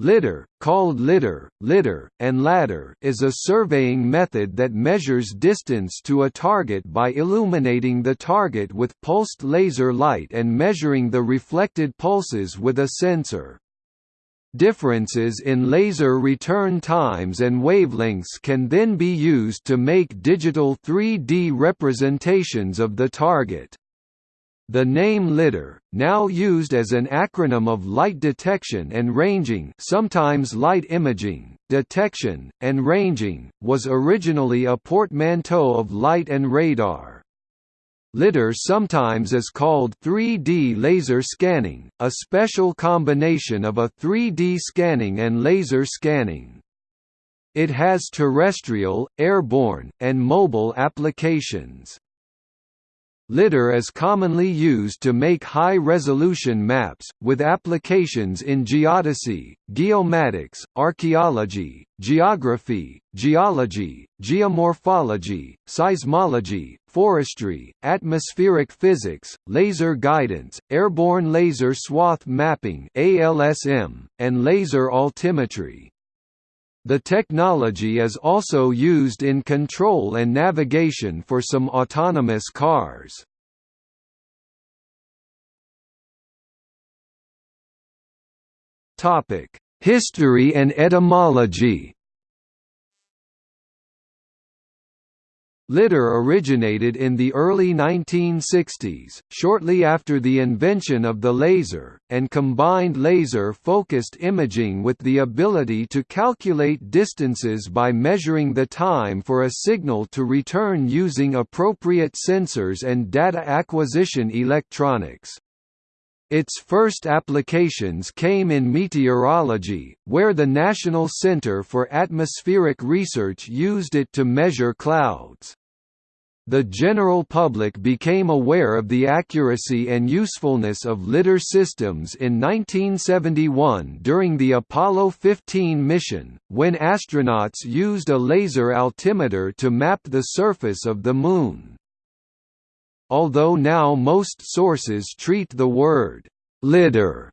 Lidar, called lidar, lidar, and LADAR is a surveying method that measures distance to a target by illuminating the target with pulsed laser light and measuring the reflected pulses with a sensor. Differences in laser return times and wavelengths can then be used to make digital 3D representations of the target. The name LIDAR, now used as an acronym of light detection and ranging sometimes light imaging, detection, and ranging, was originally a portmanteau of light and radar. LIDAR sometimes is called 3D laser scanning, a special combination of a 3D scanning and laser scanning. It has terrestrial, airborne, and mobile applications. LIDAR is commonly used to make high-resolution maps, with applications in geodesy, geomatics, archaeology, geography, geology, geomorphology, seismology, forestry, atmospheric physics, laser guidance, airborne laser swath mapping (ALSM), and laser altimetry. The technology is also used in control and navigation for some autonomous cars. History and etymology Lidar originated in the early 1960s, shortly after the invention of the laser, and combined laser-focused imaging with the ability to calculate distances by measuring the time for a signal to return using appropriate sensors and data acquisition electronics. Its first applications came in meteorology, where the National Center for Atmospheric Research used it to measure clouds. The general public became aware of the accuracy and usefulness of lidar systems in 1971 during the Apollo 15 mission, when astronauts used a laser altimeter to map the surface of the Moon. Although now most sources treat the word «lidar»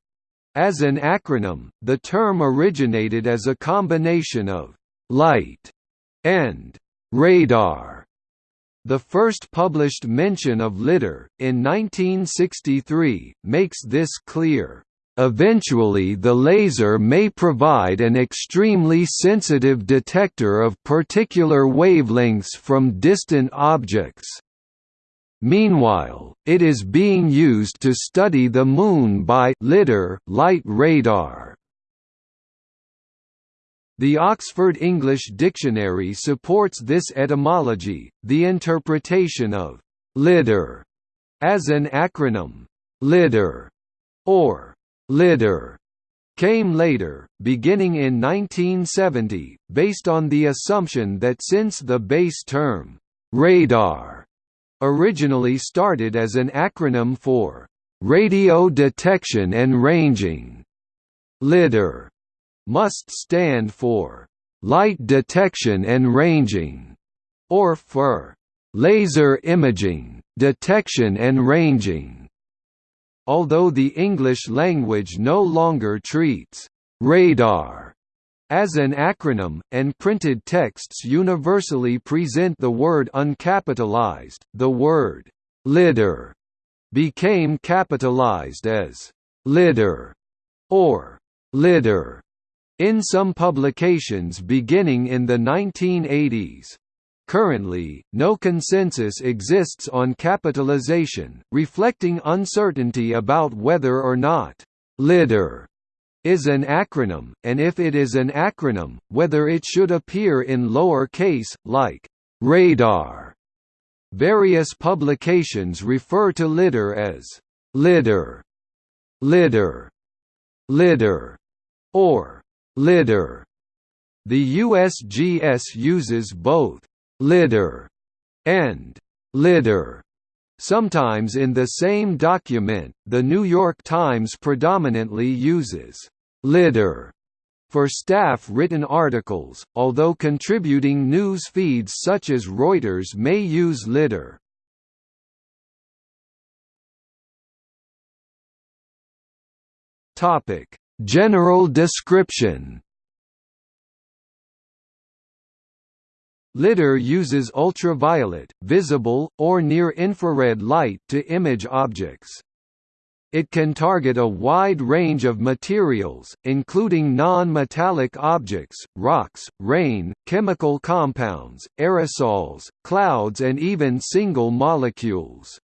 as an acronym, the term originated as a combination of «light» and «radar». The first published mention of lidar, in 1963, makes this clear. Eventually the laser may provide an extremely sensitive detector of particular wavelengths from distant objects. Meanwhile, it is being used to study the Moon by LIDAR light radar. The Oxford English Dictionary supports this etymology, the interpretation of «lidar» as an acronym «lidar» or «lidar» came later, beginning in 1970, based on the assumption that since the base term «radar» originally started as an acronym for Radio Detection and Ranging. LIDAR must stand for Light Detection and Ranging, or for Laser Imaging, Detection and Ranging. Although the English language no longer treats radar as an acronym, and printed texts universally present the word uncapitalized, the word lidar became capitalized as lidar or lidar in some publications beginning in the 1980s. Currently, no consensus exists on capitalization, reflecting uncertainty about whether or not «lidar» is an acronym, and if it is an acronym, whether it should appear in lower case, like radar. Various publications refer to lidar as lidar, lidar, lidar, or lidar. The USGS uses both lidar and lidar Sometimes in the same document, The New York Times predominantly uses «lidar» for staff-written articles, although contributing news feeds such as Reuters may use lidar. General description LIDAR uses ultraviolet, visible, or near-infrared light to image objects. It can target a wide range of materials, including non-metallic objects, rocks, rain, chemical compounds, aerosols, clouds and even single molecules.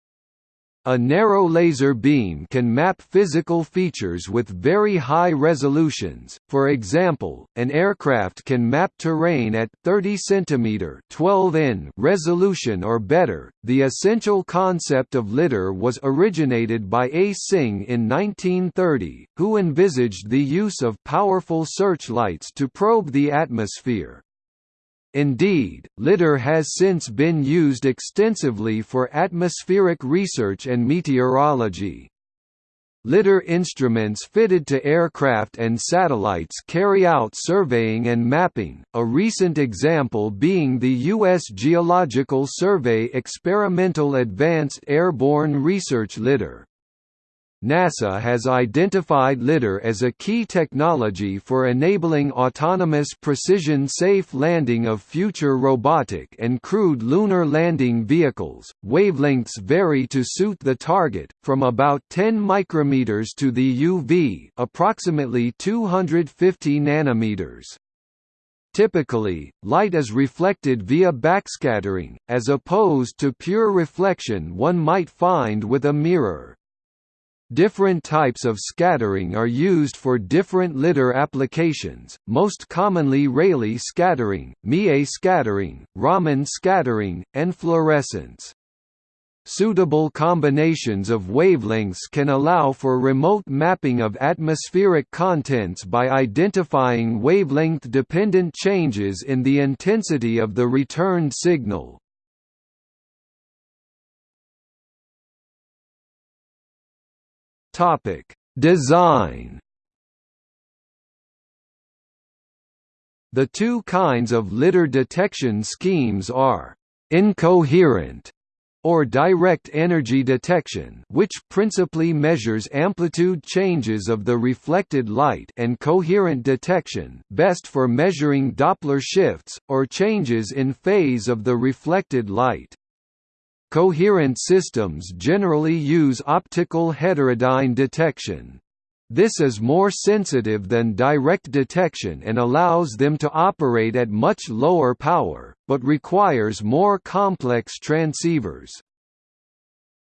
A narrow laser beam can map physical features with very high resolutions. For example, an aircraft can map terrain at 30 cm 12 in resolution or better. The essential concept of LIDAR was originated by A. Synge in 1930, who envisaged the use of powerful searchlights to probe the atmosphere. Indeed, lidar has since been used extensively for atmospheric research and meteorology. Lidar instruments fitted to aircraft and satellites carry out surveying and mapping, a recent example being the U.S. Geological Survey Experimental Advanced Airborne Research LIDAR. NASA has identified LIDAR as a key technology for enabling autonomous precision-safe landing of future robotic and crewed lunar landing vehicles. Wavelengths vary to suit the target, from about 10 micrometers to the UV, approximately 250 nanometers. Typically, light is reflected via backscattering, as opposed to pure reflection one might find with a mirror. Different types of scattering are used for different LIDAR applications, most commonly Rayleigh scattering, Mie scattering, Raman scattering, and fluorescence. Suitable combinations of wavelengths can allow for remote mapping of atmospheric contents by identifying wavelength-dependent changes in the intensity of the returned signal. Topic: Design. The two kinds of lidar detection schemes are incoherent or direct energy detection which principally measures amplitude changes of the reflected light and coherent detection best for measuring Doppler shifts, or changes in phase of the reflected light. Coherent systems generally use optical heterodyne detection. This is more sensitive than direct detection and allows them to operate at much lower power, but requires more complex transceivers.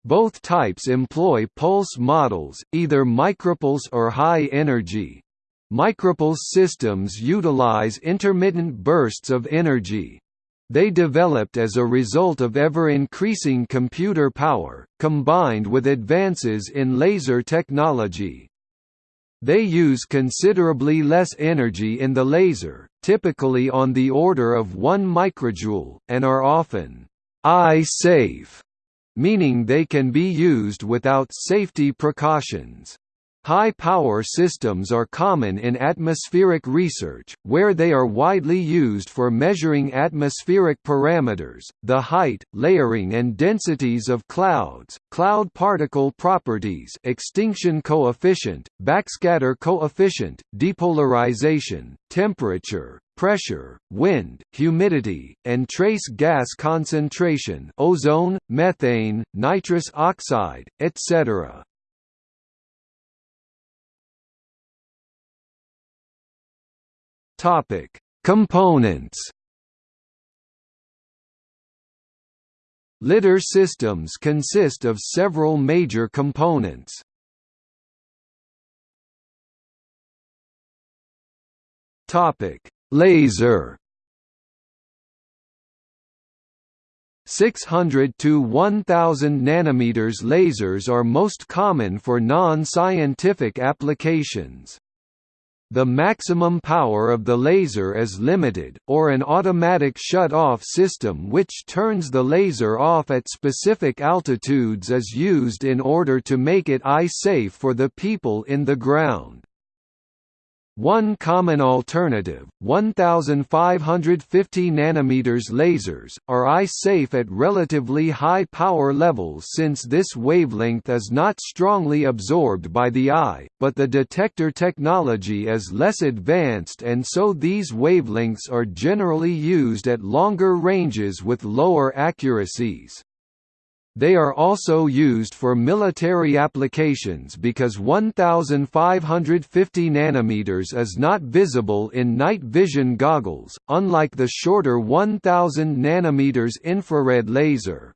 Both types employ pulse models, either micropulse or high energy. Micropulse systems utilize intermittent bursts of energy, they developed as a result of ever-increasing computer power, combined with advances in laser technology. They use considerably less energy in the laser, typically on the order of 1 microjoule, and are often eye-safe, meaning they can be used without safety precautions. High-power systems are common in atmospheric research, where they are widely used for measuring atmospheric parameters, the height, layering and densities of clouds, cloud particle properties extinction coefficient, backscatter coefficient, depolarization, temperature, pressure, wind, humidity, and trace gas concentration ozone, methane, nitrous oxide, etc. Topic: Components. Lidar systems consist of several major components. Topic: Laser. 600 to 1000 nanometers lasers are most common for non-scientific applications. The maximum power of the laser is limited, or an automatic shut-off system which turns the laser off at specific altitudes is used in order to make it eye-safe for the people in the ground. One common alternative, 1550 nanometers lasers, are eye-safe at relatively high power levels since this wavelength is not strongly absorbed by the eye, but the detector technology is less advanced and so these wavelengths are generally used at longer ranges with lower accuracies. They are also used for military applications because 1550 nanometers is not visible in night vision goggles, unlike the shorter 1000 nanometers infrared laser.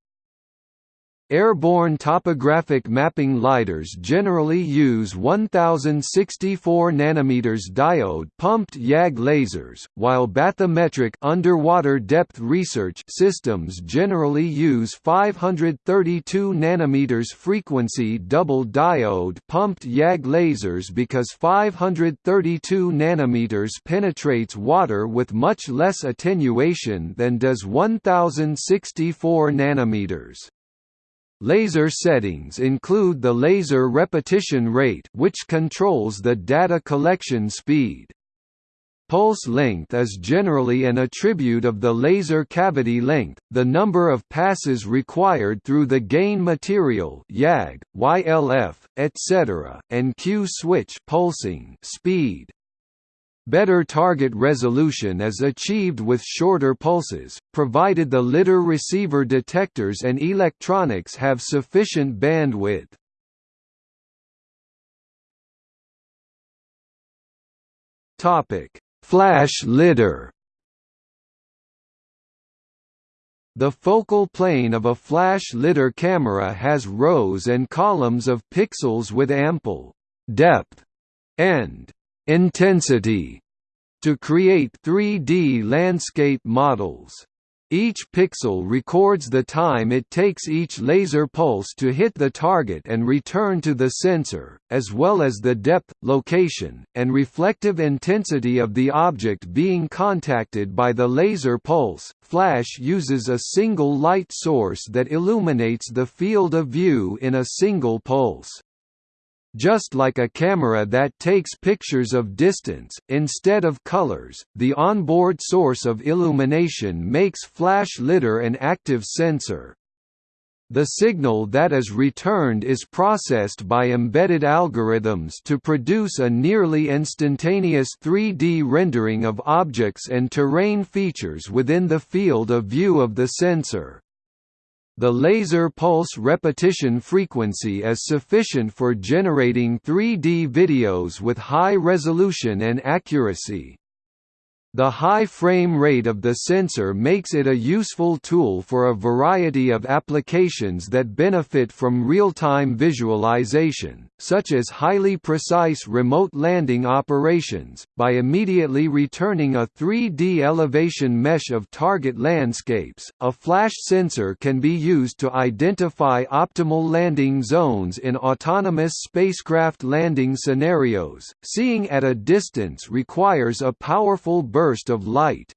Airborne topographic mapping lidars generally use 1064 nanometers diode pumped YAG lasers, while bathymetric underwater depth research systems generally use 532 nanometers frequency double diode pumped YAG lasers because 532 nanometers penetrates water with much less attenuation than does 1064 nanometers. Laser settings include the laser repetition rate which controls the data collection speed. Pulse length is generally an attribute of the laser cavity length, the number of passes required through the gain material YAG, YLF, etc., and Q switch pulsing speed. Better target resolution is achieved with shorter pulses, provided the lidar receiver detectors and electronics have sufficient bandwidth. Flash lidar The focal plane of a flash lidar camera has rows and columns of pixels with ample depth and intensity to create 3D landscape models. Each pixel records the time it takes each laser pulse to hit the target and return to the sensor, as well as the depth, location, and reflective intensity of the object being contacted by the laser pulse. Flash uses a single light source that illuminates the field of view in a single pulse. Just like a camera that takes pictures of distance, instead of colors, the onboard source of illumination makes flash lidar an active sensor. The signal that is returned is processed by embedded algorithms to produce a nearly instantaneous 3D rendering of objects and terrain features within the field of view of the sensor. The laser pulse repetition frequency is sufficient for generating 3D videos with high resolution and accuracy. The high frame rate of the sensor makes it a useful tool for a variety of applications that benefit from real-time visualization, such as highly precise remote landing operations, by immediately returning a 3D elevation mesh of target landscapes. A flash sensor can be used to identify optimal landing zones in autonomous spacecraft landing scenarios. Seeing at a distance requires a powerful burst burst of light.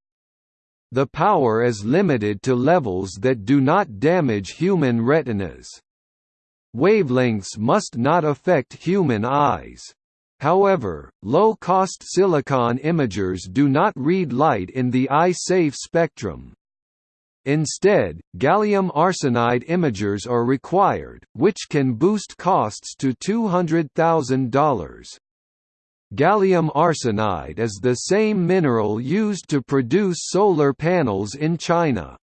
The power is limited to levels that do not damage human retinas. Wavelengths must not affect human eyes. However, low-cost silicon imagers do not read light in the eye-safe spectrum. Instead, gallium arsenide imagers are required, which can boost costs to $200,000. Gallium arsenide is the same mineral used to produce solar panels in China.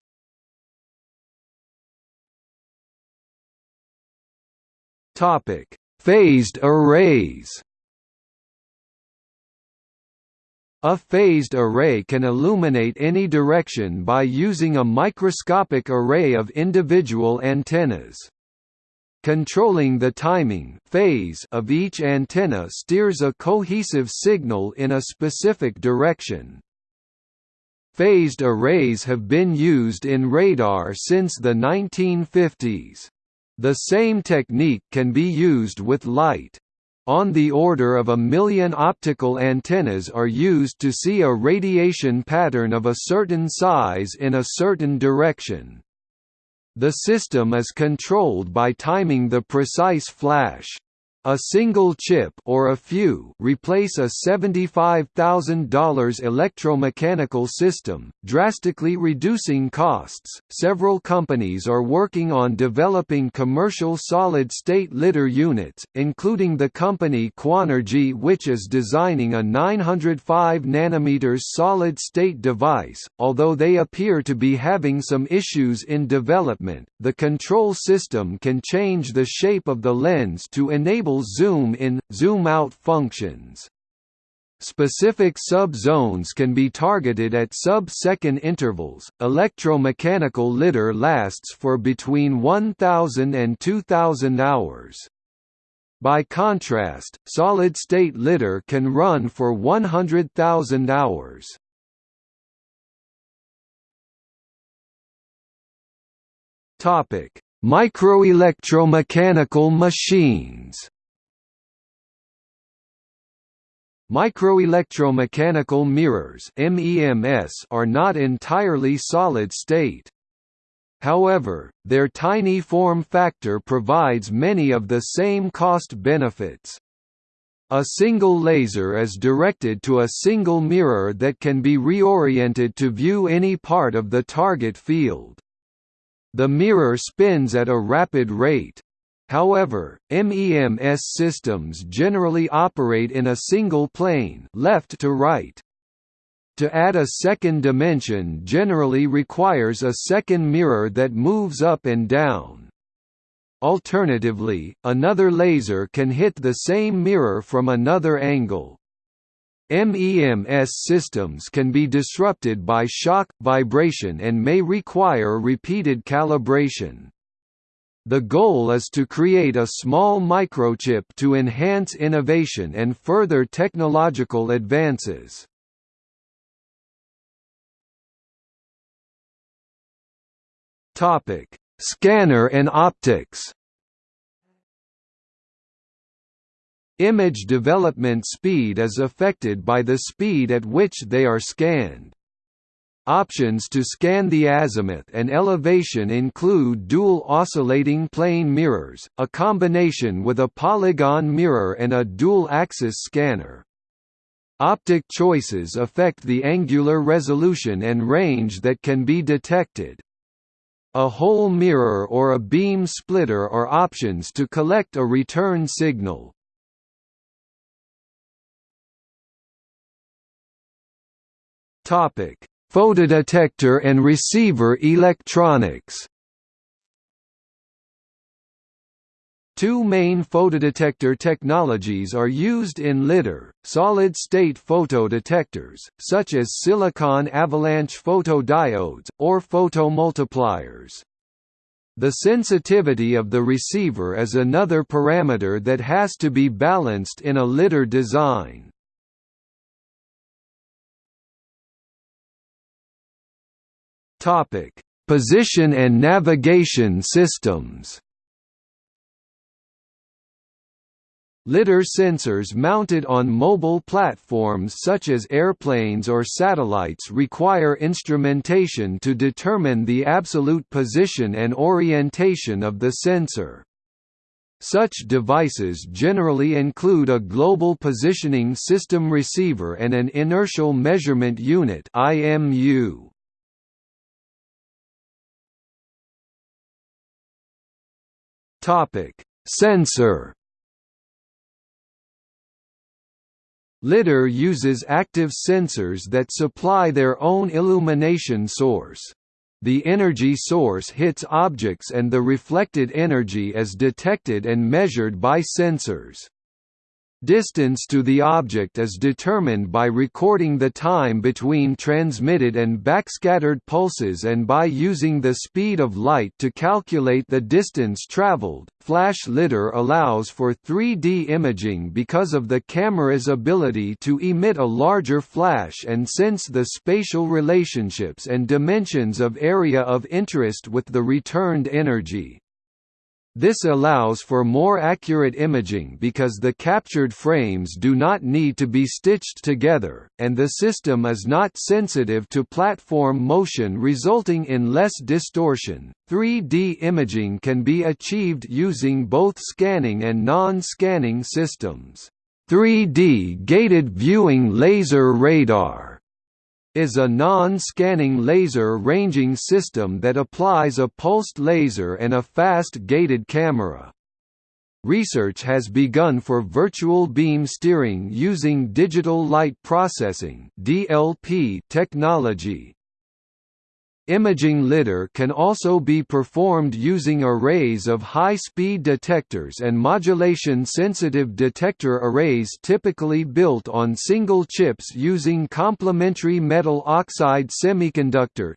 Topic: Phased arrays. A phased array can illuminate any direction by using a microscopic array of individual antennas. Controlling the timing phase of each antenna steers a cohesive signal in a specific direction. Phased arrays have been used in radar since the 1950s. The same technique can be used with light. On the order of a million optical antennas are used to see a radiation pattern of a certain size in a certain direction. The system is controlled by timing the precise flash. A single chip or a few replace a $75,000 electromechanical system, drastically reducing costs. Several companies are working on developing commercial solid-state lidar units, including the company Quanergy which is designing a 905 nm solid-state device. Although they appear to be having some issues in development, the control system can change the shape of the lens to enable zoom-in, zoom-out functions. Specific sub-zones can be targeted at sub-second intervals. Electromechanical lidar lasts for between 1000 and 2000 hours. By contrast, solid-state lidar can run for 100,000 hours. Topic: Microelectromechanical machines. Microelectromechanical mirrors MEMS are not entirely solid-state. However, their tiny form factor provides many of the same cost benefits. A single laser is directed to a single mirror that can be reoriented to view any part of the target field. The mirror spins at a rapid rate. However, MEMS systems generally operate in a single plane left to right. To add a second dimension generally requires a second mirror that moves up and down. Alternatively, another laser can hit the same mirror from another angle. MEMS systems can be disrupted by shock, vibration and may require repeated calibration. The goal is to create a small microchip to enhance innovation and further technological advances. Topic: Scanner and optics. Image development speed is affected by the speed at which they are scanned. Options to scan the azimuth and elevation include dual oscillating plane mirrors, a combination with a polygon mirror and a dual-axis scanner. Optic choices affect the angular resolution and range that can be detected. A hole mirror or a beam splitter are options to collect a return signal. Topic Photodetector and receiver electronics Two main photodetector technologies are used in lidar, solid-state photodetectors, such as silicon avalanche photodiodes, or photomultipliers. The sensitivity of the receiver is another parameter that has to be balanced in a lidar design. Topic: Position and navigation systems. Lidar sensors mounted on mobile platforms such as airplanes or satellites require instrumentation to determine the absolute position and orientation of the sensor. Such devices generally include a Global Positioning System receiver and an Inertial Measurement Unit IMU. Topic: Sensor. Lidar uses active sensors that supply their own illumination source. The energy source hits objects and the reflected energy is detected and measured by sensors. Distance to the object is determined by recording the time between transmitted and backscattered pulses and by using the speed of light to calculate the distance traveled. Flash lidar allows for 3D imaging because of the camera's ability to emit a larger flash and sense the spatial relationships and dimensions of area of interest with the returned energy. This allows for more accurate imaging because the captured frames do not need to be stitched together, and the system is not sensitive to platform motion resulting in less distortion. 3D imaging can be achieved using both scanning and non-scanning systems. 3D gated viewing laser radar is a non-scanning laser ranging system that applies a pulsed laser and a fast gated camera. Research has begun for virtual beam steering using digital light processing (DLP) technology. Imaging lidar can also be performed using arrays of high-speed detectors and modulation-sensitive detector arrays typically built on single chips using complementary metal oxide semiconductor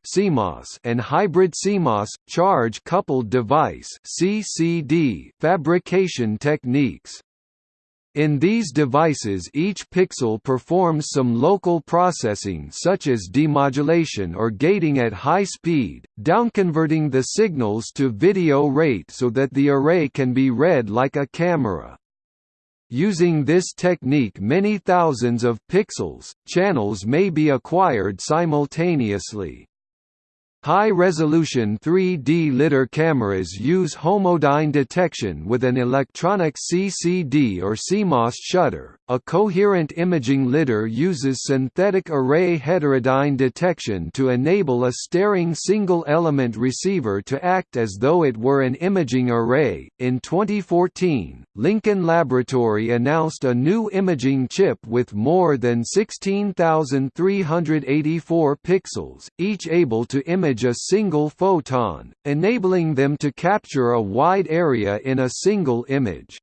and hybrid CMOS charge-coupled device fabrication techniques. In these devices each pixel performs some local processing such as demodulation or gating at high speed, downconverting the signals to video rate so that the array can be read like a camera. Using this technique many thousands of pixels, channels may be acquired simultaneously. High-resolution 3D lidar cameras use homodyne detection with an electronic CCD or CMOS shutter. A coherent imaging lidar uses synthetic array heterodyne detection to enable a staring single-element receiver to act as though it were an imaging array. In 2014, Lincoln Laboratory announced a new imaging chip with more than 16,384 pixels, each able to image a single photon, enabling them to capture a wide area in a single image.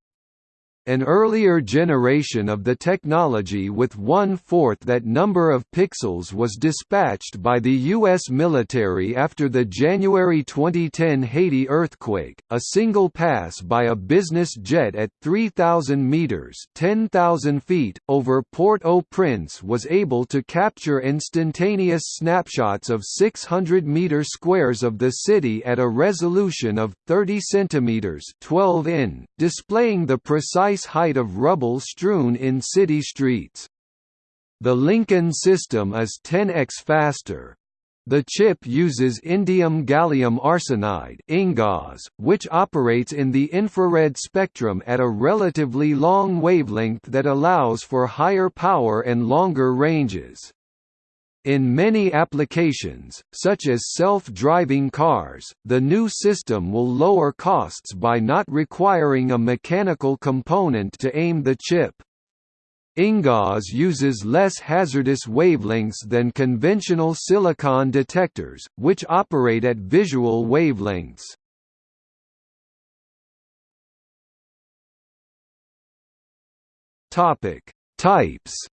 An earlier generation of the technology with one-fourth that number of pixels was dispatched by the U.S. military after the January 2010 Haiti earthquake. A single pass by a business jet at 3,000 meters (10,000 feet) over Port-au-Prince was able to capture instantaneous snapshots of 600 meter squares of the city at a resolution of 30 centimeters (12 in), displaying the precise precise height of rubble strewn in city streets. The Lincoln system is 10x faster. The chip uses indium gallium arsenide which operates in the infrared spectrum at a relatively long wavelength that allows for higher power and longer ranges. In many applications, such as self-driving cars, the new system will lower costs by not requiring a mechanical component to aim the chip. InGaAs uses less hazardous wavelengths than conventional silicon detectors, which operate at visual wavelengths. Types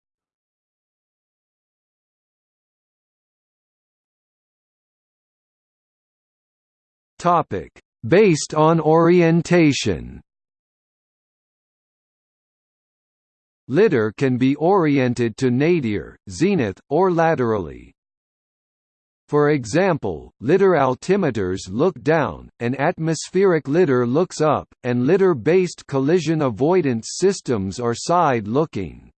Topic: Based on orientation. Lidar can be oriented to nadir, zenith, or laterally. For example, lidar altimeters look down, and atmospheric lidar looks up, and lidar-based collision avoidance systems are side-looking.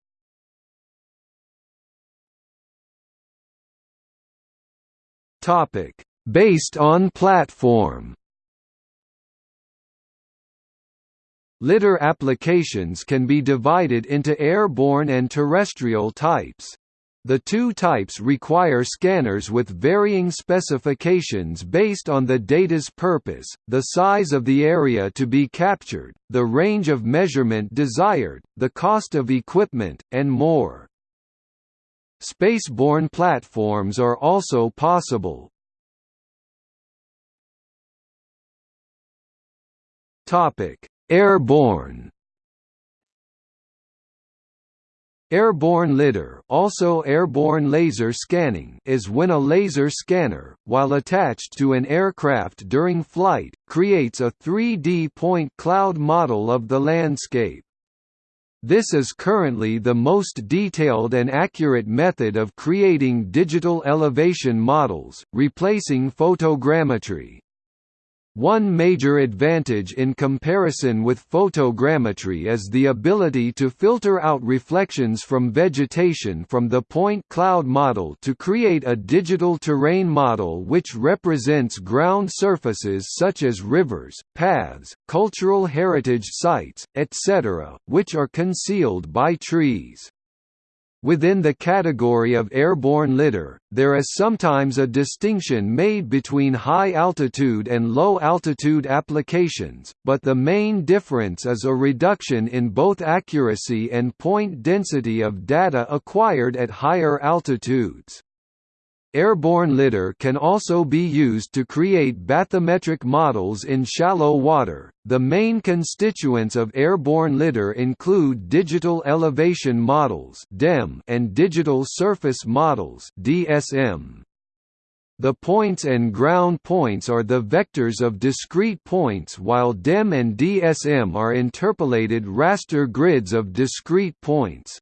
Topic: Based on platform Lidar applications can be divided into airborne and terrestrial types. The two types require scanners with varying specifications based on the data's purpose, the size of the area to be captured, the range of measurement desired, the cost of equipment, and more. Spaceborne platforms are also possible, Topic: Airborne. Airborne lidar, also airborne laser scanning, is when a laser scanner, while attached to an aircraft during flight, creates a 3D point cloud model of the landscape. This is currently the most detailed and accurate method of creating digital elevation models, replacing photogrammetry. One major advantage in comparison with photogrammetry is the ability to filter out reflections from vegetation from the point cloud model to create a digital terrain model which represents ground surfaces such as rivers, paths, cultural heritage sites, etc., which are concealed by trees. Within the category of airborne lidar, there is sometimes a distinction made between high-altitude and low-altitude applications, but the main difference is a reduction in both accuracy and point density of data acquired at higher altitudes. Airborne lidar can also be used to create bathymetric models in shallow water. The main constituents of airborne lidar include digital elevation models (DEM) and digital surface models (DSM). The points and ground points are the vectors of discrete points while DEM and DSM are interpolated raster grids of discrete points.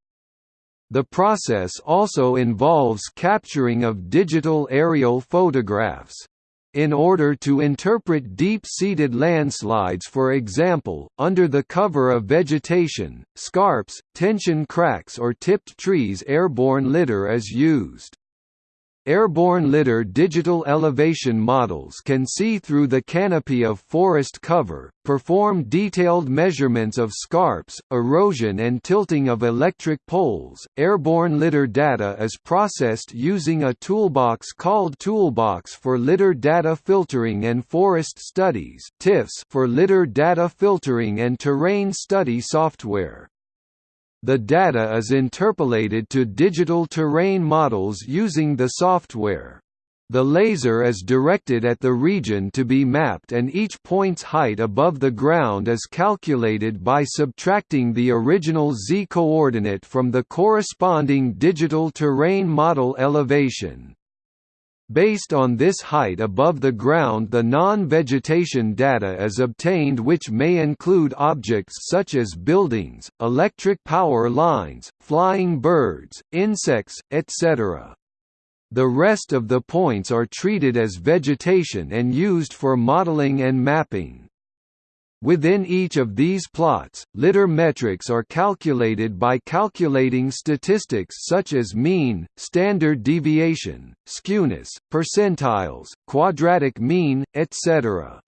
The process also involves capturing of digital aerial photographs. In order to interpret deep-seated landslides for example, under the cover of vegetation, scarps, tension cracks or tipped trees airborne lidar is used. Airborne lidar digital elevation models can see through the canopy of forest cover, perform detailed measurements of scarps, erosion and tilting of electric poles. Airborne lidar data is processed using a toolbox called Toolbox for Lidar Data Filtering and Forest Studies (TIFFS) for lidar data filtering and terrain study software. The data is interpolated to digital terrain models using the software. The laser is directed at the region to be mapped and each point's height above the ground is calculated by subtracting the original z-coordinate from the corresponding digital terrain model elevation. Based on this height above the ground the non-vegetation data is obtained which may include objects such as buildings, electric power lines, flying birds, insects, etc. The rest of the points are treated as vegetation and used for modeling and mapping. Within each of these plots, lidar metrics are calculated by calculating statistics such as mean, standard deviation, skewness, percentiles, quadratic mean, etc.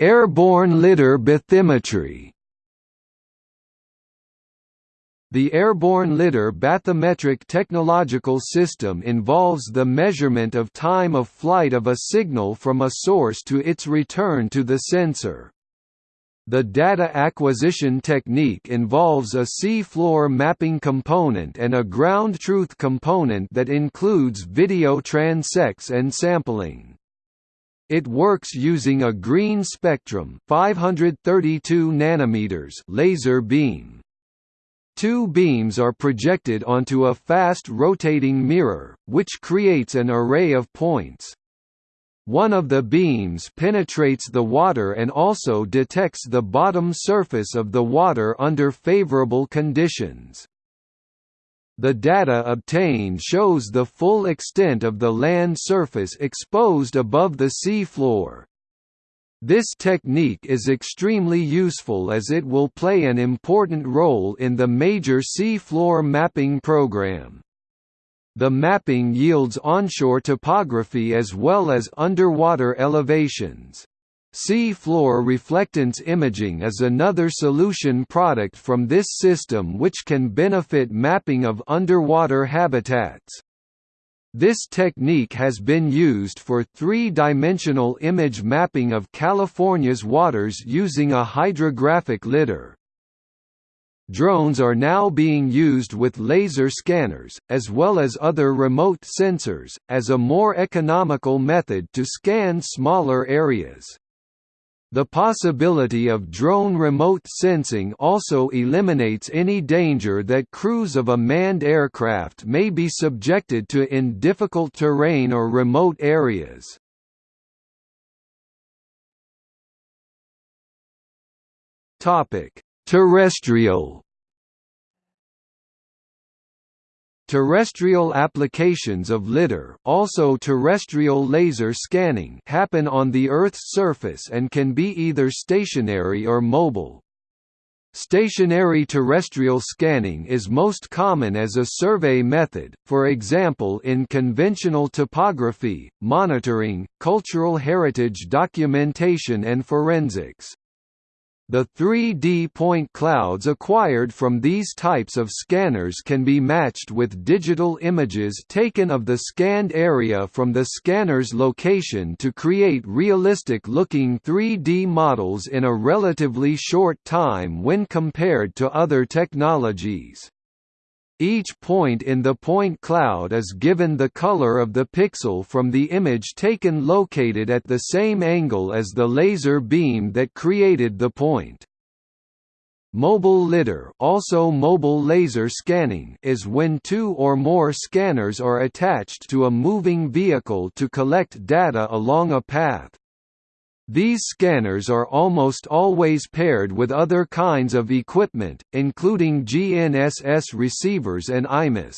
Airborne lidar bathymetry the airborne lidar bathymetric technological system involves the measurement of time of flight of a signal from a source to its return to the sensor. The data acquisition technique involves a sea-floor mapping component and a ground truth component that includes video transects and sampling. It works using a green spectrum 532 nanometers laser beam. Two beams are projected onto a fast rotating mirror, which creates an array of points. One of the beams penetrates the water and also detects the bottom surface of the water under favorable conditions. The data obtained shows the full extent of the land surface exposed above the sea floor, this technique is extremely useful as it will play an important role in the major sea floor mapping program. The mapping yields onshore topography as well as underwater elevations. Sea floor reflectance imaging is another solution product from this system which can benefit mapping of underwater habitats. This technique has been used for three-dimensional image mapping of California's waters using a hydrographic lidar. Drones are now being used with laser scanners, as well as other remote sensors, as a more economical method to scan smaller areas. The possibility of drone remote sensing also eliminates any danger that crews of a manned aircraft may be subjected to in difficult terrain or remote areas. Terrestrial Terrestrial applications of LIDAR also terrestrial laser scanning happen on the Earth's surface and can be either stationary or mobile. Stationary terrestrial scanning is most common as a survey method, for example in conventional topography, monitoring, cultural heritage documentation and forensics. The 3D point clouds acquired from these types of scanners can be matched with digital images taken of the scanned area from the scanner's location to create realistic-looking 3D models in a relatively short time when compared to other technologies. Each point in the point cloud is given the color of the pixel from the image taken located at the same angle as the laser beam that created the point. Mobile lidar also mobile laser scanning is when two or more scanners are attached to a moving vehicle to collect data along a path. These scanners are almost always paired with other kinds of equipment, including GNSS receivers and IMUS.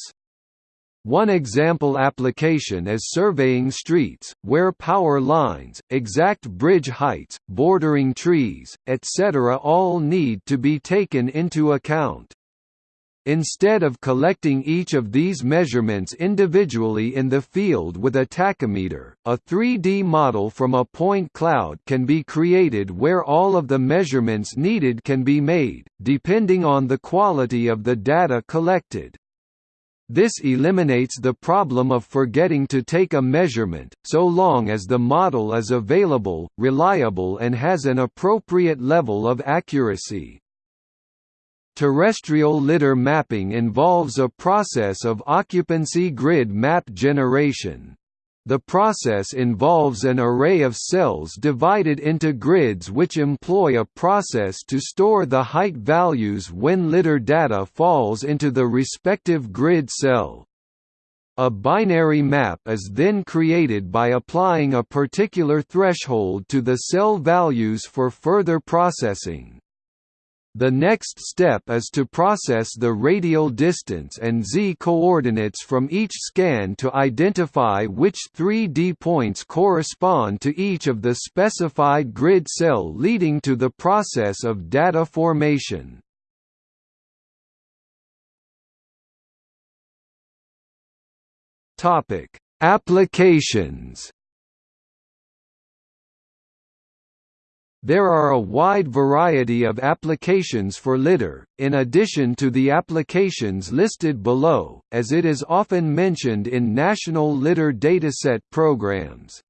One example application is surveying streets, where power lines, exact bridge heights, bordering trees, etc. all need to be taken into account. Instead of collecting each of these measurements individually in the field with a tachymeter, a 3D model from a point cloud can be created where all of the measurements needed can be made, depending on the quality of the data collected. This eliminates the problem of forgetting to take a measurement, so long as the model is available, reliable and has an appropriate level of accuracy. Terrestrial lidar mapping involves a process of occupancy grid map generation. The process involves an array of cells divided into grids which employ a process to store the height values when lidar data falls into the respective grid cell. A binary map is then created by applying a particular threshold to the cell values for further processing. The next step is to process the radial distance and z-coordinates from each scan to identify which 3D points correspond to each of the specified grid cell leading to the process of data formation. Applications There are a wide variety of applications for lidar, in addition to the applications listed below, as it is often mentioned in national lidar dataset programs.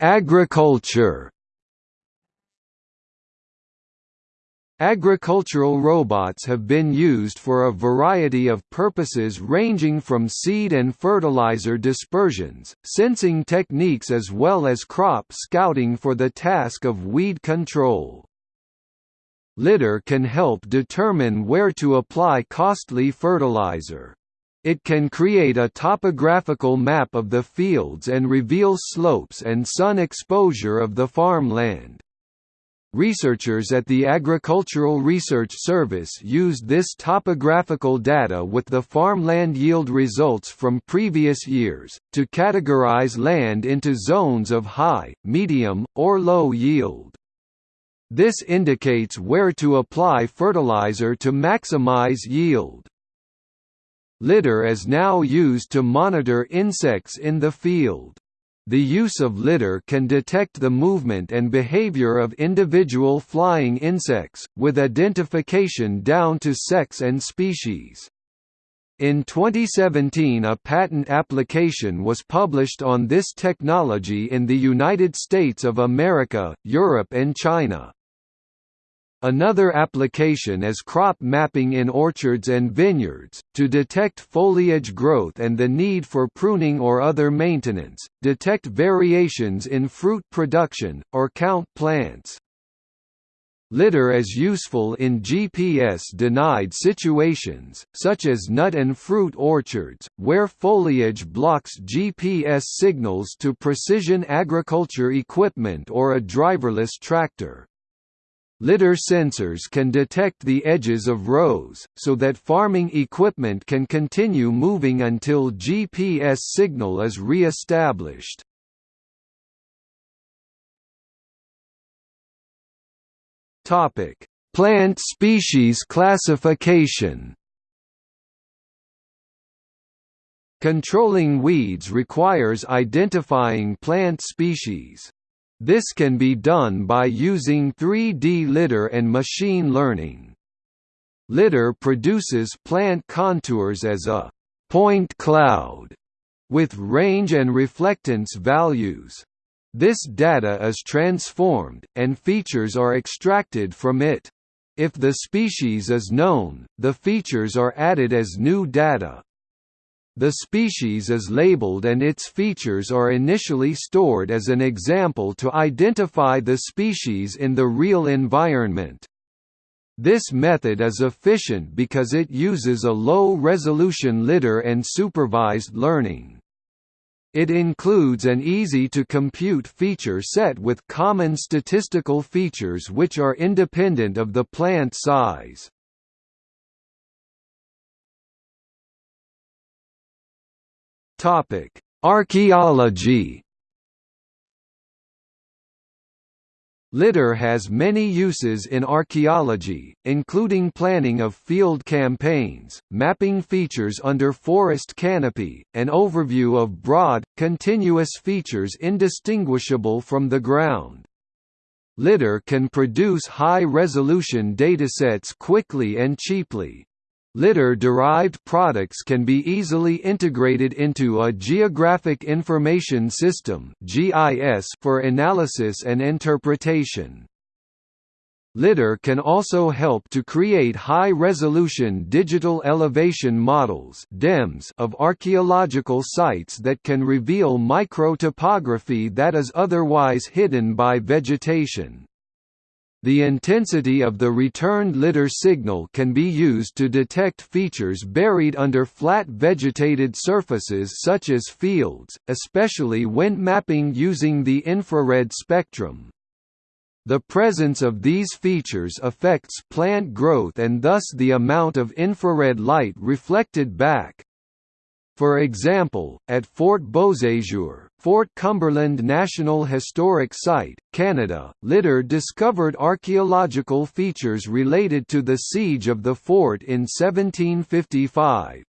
Agriculture Agricultural robots have been used for a variety of purposes ranging from seed and fertilizer dispersions, sensing techniques as well as crop scouting for the task of weed control. LIDAR can help determine where to apply costly fertilizer. It can create a topographical map of the fields and reveal slopes and sun exposure of the farmland. Researchers at the Agricultural Research Service used this topographical data with the farmland yield results from previous years, to categorize land into zones of high, medium, or low yield. This indicates where to apply fertilizer to maximize yield. LIDAR is now used to monitor insects in the field. The use of lidar can detect the movement and behavior of individual flying insects, with identification down to sex and species. In 2017 a patent application was published on this technology in the United States of America, Europe and China. Another application is crop mapping in orchards and vineyards, to detect foliage growth and the need for pruning or other maintenance, detect variations in fruit production, or count plants. LIDAR is useful in GPS-denied situations, such as nut and fruit orchards, where foliage blocks GPS signals to precision agriculture equipment or a driverless tractor. Lidar sensors can detect the edges of rows, so that farming equipment can continue moving until GPS signal is re-established. Plant species classification Controlling weeds requires identifying plant species. This can be done by using 3D lidar and machine learning. Lidar produces plant contours as a point cloud with range and reflectance values. This data is transformed, and features are extracted from it. If the species is known, the features are added as new data. The species is labeled and its features are initially stored as an example to identify the species in the real environment. This method is efficient because it uses a low-resolution lidar and supervised learning. It includes an easy-to-compute feature set with common statistical features which are independent of the plant size. Topic: Archaeology. Lidar has many uses in archaeology, including planning of field campaigns, mapping features under forest canopy, and overview of broad, continuous features indistinguishable from the ground. Lidar can produce high-resolution datasets quickly and cheaply. Lidar-derived products can be easily integrated into a Geographic Information System for analysis and interpretation. Lidar can also help to create high-resolution digital elevation models of archaeological sites that can reveal microtopography that is otherwise hidden by vegetation. The intensity of the returned lidar signal can be used to detect features buried under flat vegetated surfaces such as fields, especially when mapping using the infrared spectrum. The presence of these features affects plant growth and thus the amount of infrared light reflected back. For example, at Fort Beauséjour, Fort Cumberland National Historic Site, Canada, Lidar discovered archaeological features related to the siege of the fort in 1755.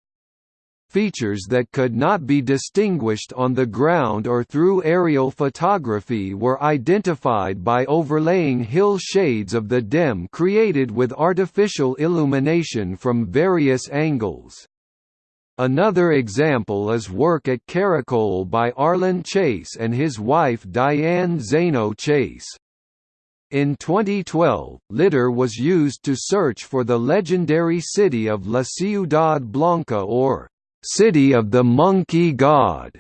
Features that could not be distinguished on the ground or through aerial photography were identified by overlaying hill shades of the DEM created with artificial illumination from various angles. Another example is work at Caracol by Arlen Chase and his wife Diane Zaino Chase. In 2012, lidar was used to search for the legendary city of La Ciudad Blanca or City of the Monkey God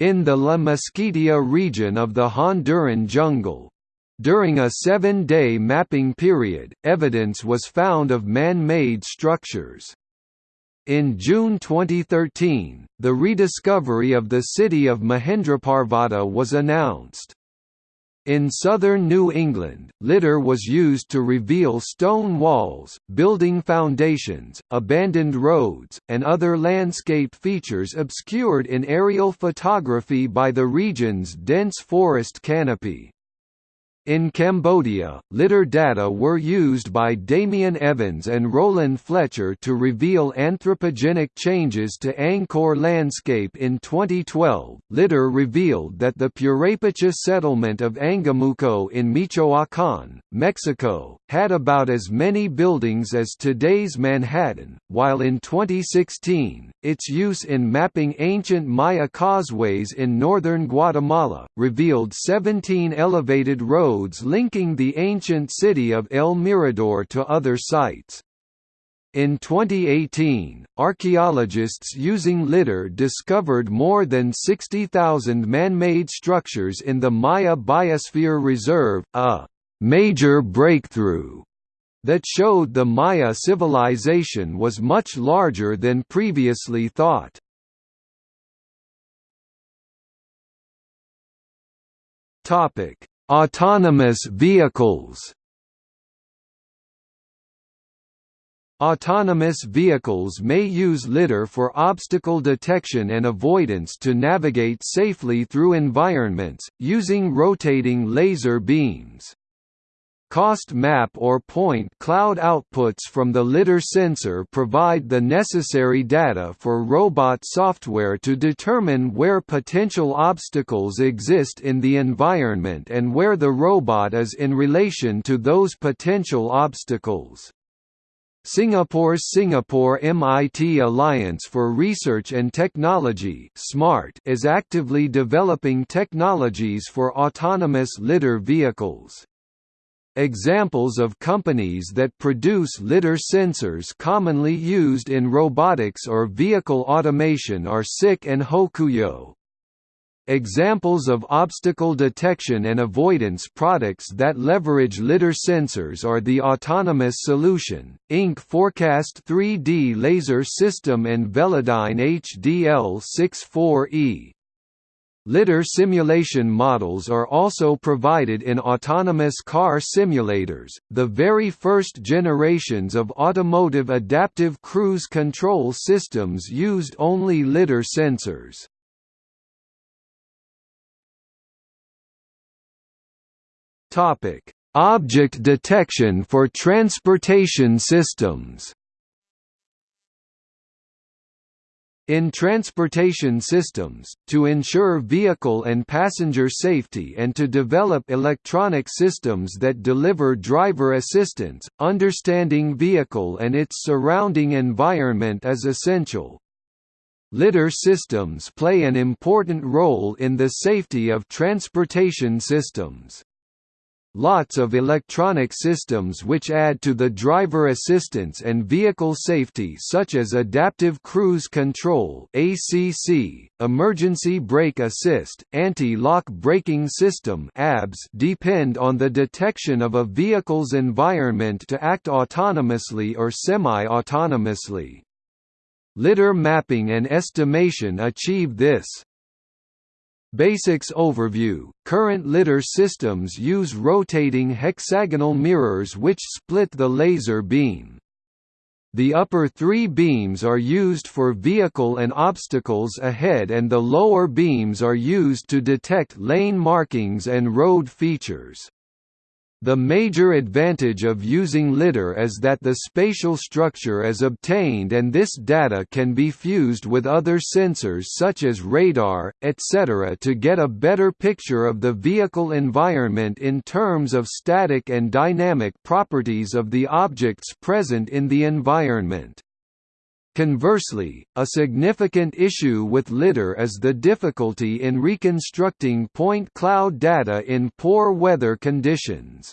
in the La Mosquitia region of the Honduran jungle. During a seven-day mapping period, evidence was found of man-made structures. In June 2013, the rediscovery of the city of Mahendraparvata was announced. In southern New England, lidar was used to reveal stone walls, building foundations, abandoned roads, and other landscape features obscured in aerial photography by the region's dense forest canopy. In Cambodia, lidar data were used by Damien Evans and Roland Fletcher to reveal anthropogenic changes to Angkor landscape in 2012. Lidar revealed that the Purepecha settlement of Angamuco in Michoacán, Mexico, had about as many buildings as today's Manhattan, while in 2016, its use in mapping ancient Maya causeways in northern Guatemala, revealed 17 elevated roads roads linking the ancient city of El Mirador to other sites. In 2018, archaeologists using lidar discovered more than 60,000 man-made structures in the Maya Biosphere Reserve, a «major breakthrough» that showed the Maya civilization was much larger than previously thought. Autonomous vehicles Autonomous vehicles may use lidar for obstacle detection and avoidance to navigate safely through environments, using rotating laser beams. Cost map or point cloud outputs from the lidar sensor provide the necessary data for robot software to determine where potential obstacles exist in the environment and where the robot is in relation to those potential obstacles. Singapore's Singapore MIT Alliance for Research and Technology SMART is actively developing technologies for autonomous lidar vehicles. Examples of companies that produce lidar sensors commonly used in robotics or vehicle automation are SICK and Hokuyo. Examples of obstacle detection and avoidance products that leverage lidar sensors are the Autonomous Solution, Inc. Forecast 3D Laser System and Velodyne HDL64E. Lidar simulation models are also provided in autonomous car simulators, the very first generations of automotive adaptive cruise control systems used only lidar sensors. Object detection for transportation systems In transportation systems, to ensure vehicle and passenger safety and to develop electronic systems that deliver driver assistance, understanding vehicle and its surrounding environment is essential. Lidar systems play an important role in the safety of transportation systems. Lots of electronic systems which add to the driver assistance and vehicle safety such as adaptive cruise control (ACC), emergency brake assist, anti-lock braking system (ABS) depend on the detection of a vehicle's environment to act autonomously or semi-autonomously. Lidar mapping and estimation achieve this. Basics overview Current lidar systems use rotating hexagonal mirrors which split the laser beam. The upper three beams are used for vehicle and obstacles ahead and the lower beams are used to detect lane markings and road features. The major advantage of using lidar is that the spatial structure is obtained and this data can be fused with other sensors such as radar, etc. to get a better picture of the vehicle environment in terms of static and dynamic properties of the objects present in the environment. Conversely, a significant issue with lidar is the difficulty in reconstructing point cloud data in poor weather conditions.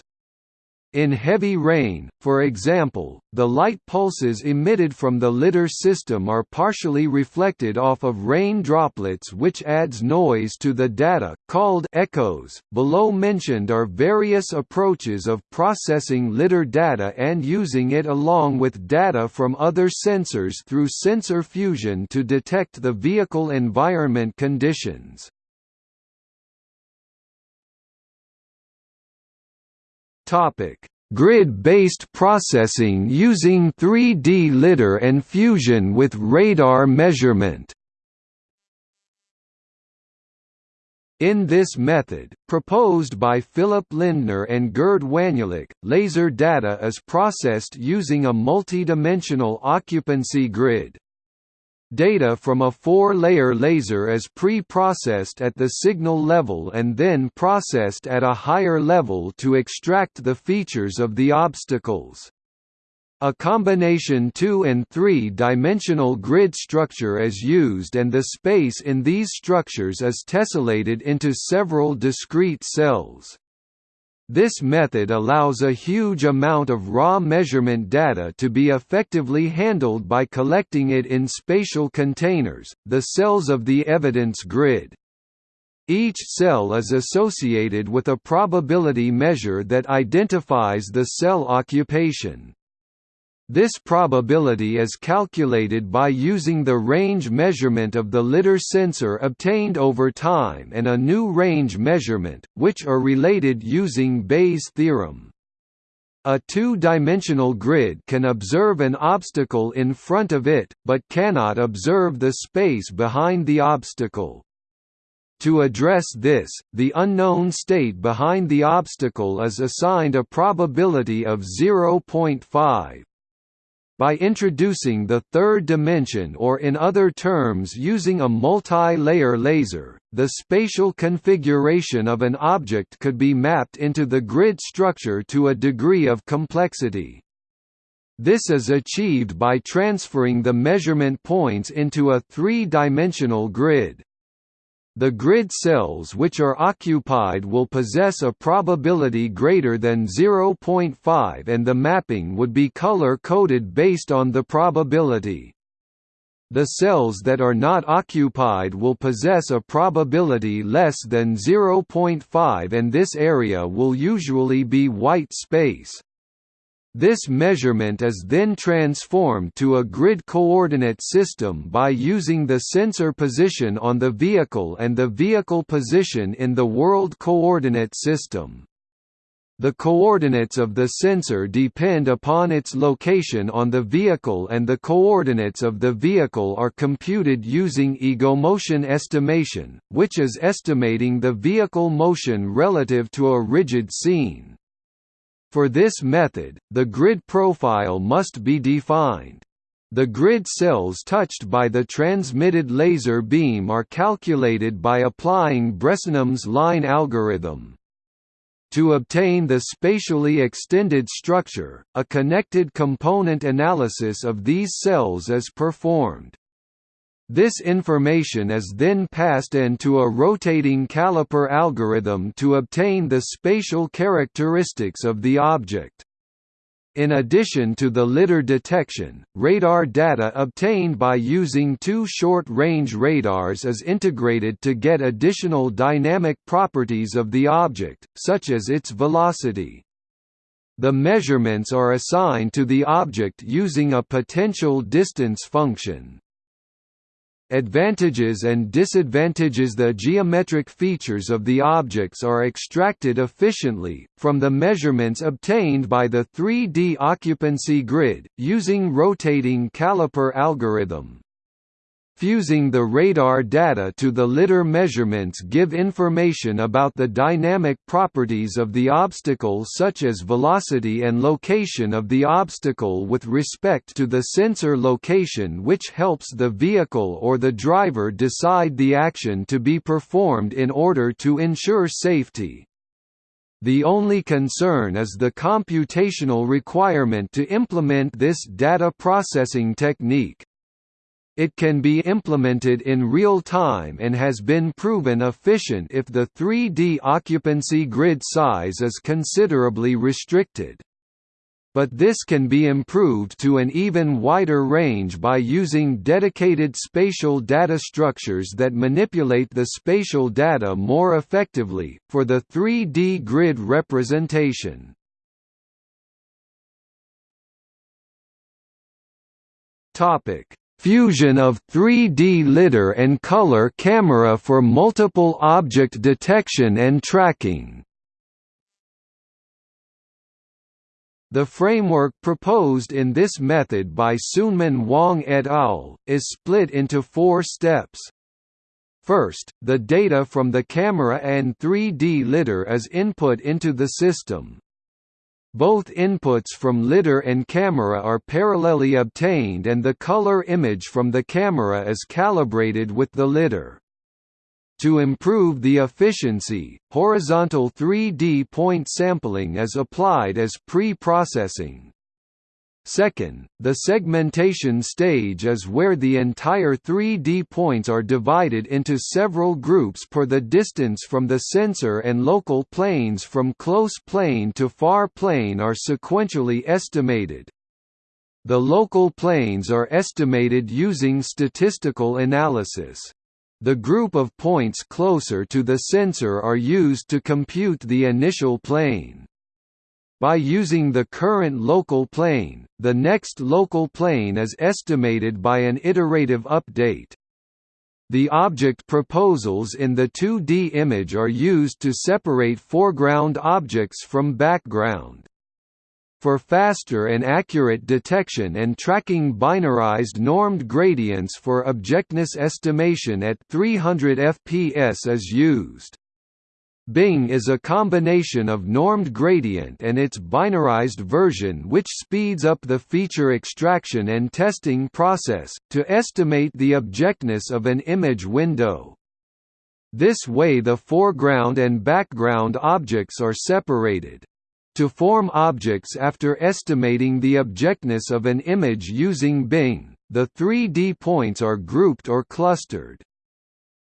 In heavy rain, for example, the light pulses emitted from the lidar system are partially reflected off of rain droplets which adds noise to the data, called echoes. Below mentioned are various approaches of processing lidar data and using it along with data from other sensors through sensor fusion to detect the vehicle environment conditions. Topic: Grid-based processing using 3D lidar and fusion with radar measurement. In this method, proposed by Philip Lindner and Gerd Wanielik, laser data is processed using a multidimensional occupancy grid. Data from a four-layer laser is pre-processed at the signal level and then processed at a higher level to extract the features of the obstacles. A combination 2 and 3-dimensional grid structure is used and the space in these structures is tessellated into several discrete cells. This method allows a huge amount of raw measurement data to be effectively handled by collecting it in spatial containers, the cells of the evidence grid. Each cell is associated with a probability measure that identifies the cell occupation. This probability is calculated by using the range measurement of the lidar sensor obtained over time and a new range measurement, which are related using Bayes' theorem. a two-dimensional grid can observe an obstacle in front of it, but cannot observe the space behind the obstacle. To address this, the unknown state behind the obstacle is assigned a probability of 0.5. By introducing the third dimension or in other terms using a multi-layer laser, the spatial configuration of an object could be mapped into the grid structure to a degree of complexity. This is achieved by transferring the measurement points into a three-dimensional grid. The grid cells which are occupied will possess a probability greater than 0.5 and the mapping would be color-coded based on the probability. The cells that are not occupied will possess a probability less than 0.5 and this area will usually be white space. This measurement is then transformed to a grid coordinate system by using the sensor position on the vehicle and the vehicle position in the world coordinate system. The coordinates of the sensor depend upon its location on the vehicle and the coordinates of the vehicle are computed using egomotion estimation, which is estimating the vehicle motion relative to a rigid scene. For this method, the grid profile must be defined. The grid cells touched by the transmitted laser beam are calculated by applying Bresenham's line algorithm. To obtain the spatially extended structure, a connected component analysis of these cells is performed. This information is then passed into a rotating caliper algorithm to obtain the spatial characteristics of the object. In addition to the lidar detection, radar data obtained by using two short-range radars is integrated to get additional dynamic properties of the object, such as its velocity. The measurements are assigned to the object using a potential distance function. Advantages and disadvantages The geometric features of the objects are extracted efficiently, from the measurements obtained by the 3D occupancy grid, using rotating caliper algorithm. Fusing the radar data to the lidar measurements give information about the dynamic properties of the obstacle such as velocity and location of the obstacle with respect to the sensor location which helps the vehicle or the driver decide the action to be performed in order to ensure safety. The only concern is the computational requirement to implement this data processing technique. It can be implemented in real time and has been proven efficient if the 3D occupancy grid size is considerably restricted. But this can be improved to an even wider range by using dedicated spatial data structures that manipulate the spatial data more effectively, for the 3D grid representation. Topic Fusion of 3D lidar and color camera for multiple object detection and tracking The framework proposed in this method by Soonmin Hwang et al. is split into four steps. First, the data from the camera and 3D lidar is input into the system. Both inputs from lidar and camera are parallelly obtained and the color image from the camera is calibrated with the lidar. To improve the efficiency, horizontal 3D point sampling is applied as pre-processing. Second, the segmentation stage is where the entire 3D points are divided into several groups per the distance from the sensor and local planes from close plane to far plane are sequentially estimated. The local planes are estimated using statistical analysis. The group of points closer to the sensor are used to compute the initial plane. By using the current local plane, the next local plane is estimated by an iterative update. The object proposals in the 2D image are used to separate foreground objects from background. for faster and accurate detection and tracking binarized normed gradients for objectness estimation at 300 fps is used. Bing is a combination of normed gradient and its binarized version which speeds up the feature extraction and testing process, to estimate the objectness of an image window. This way the foreground and background objects are separated. To form objects after estimating the objectness of an image using Bing, the 3D points are grouped or clustered.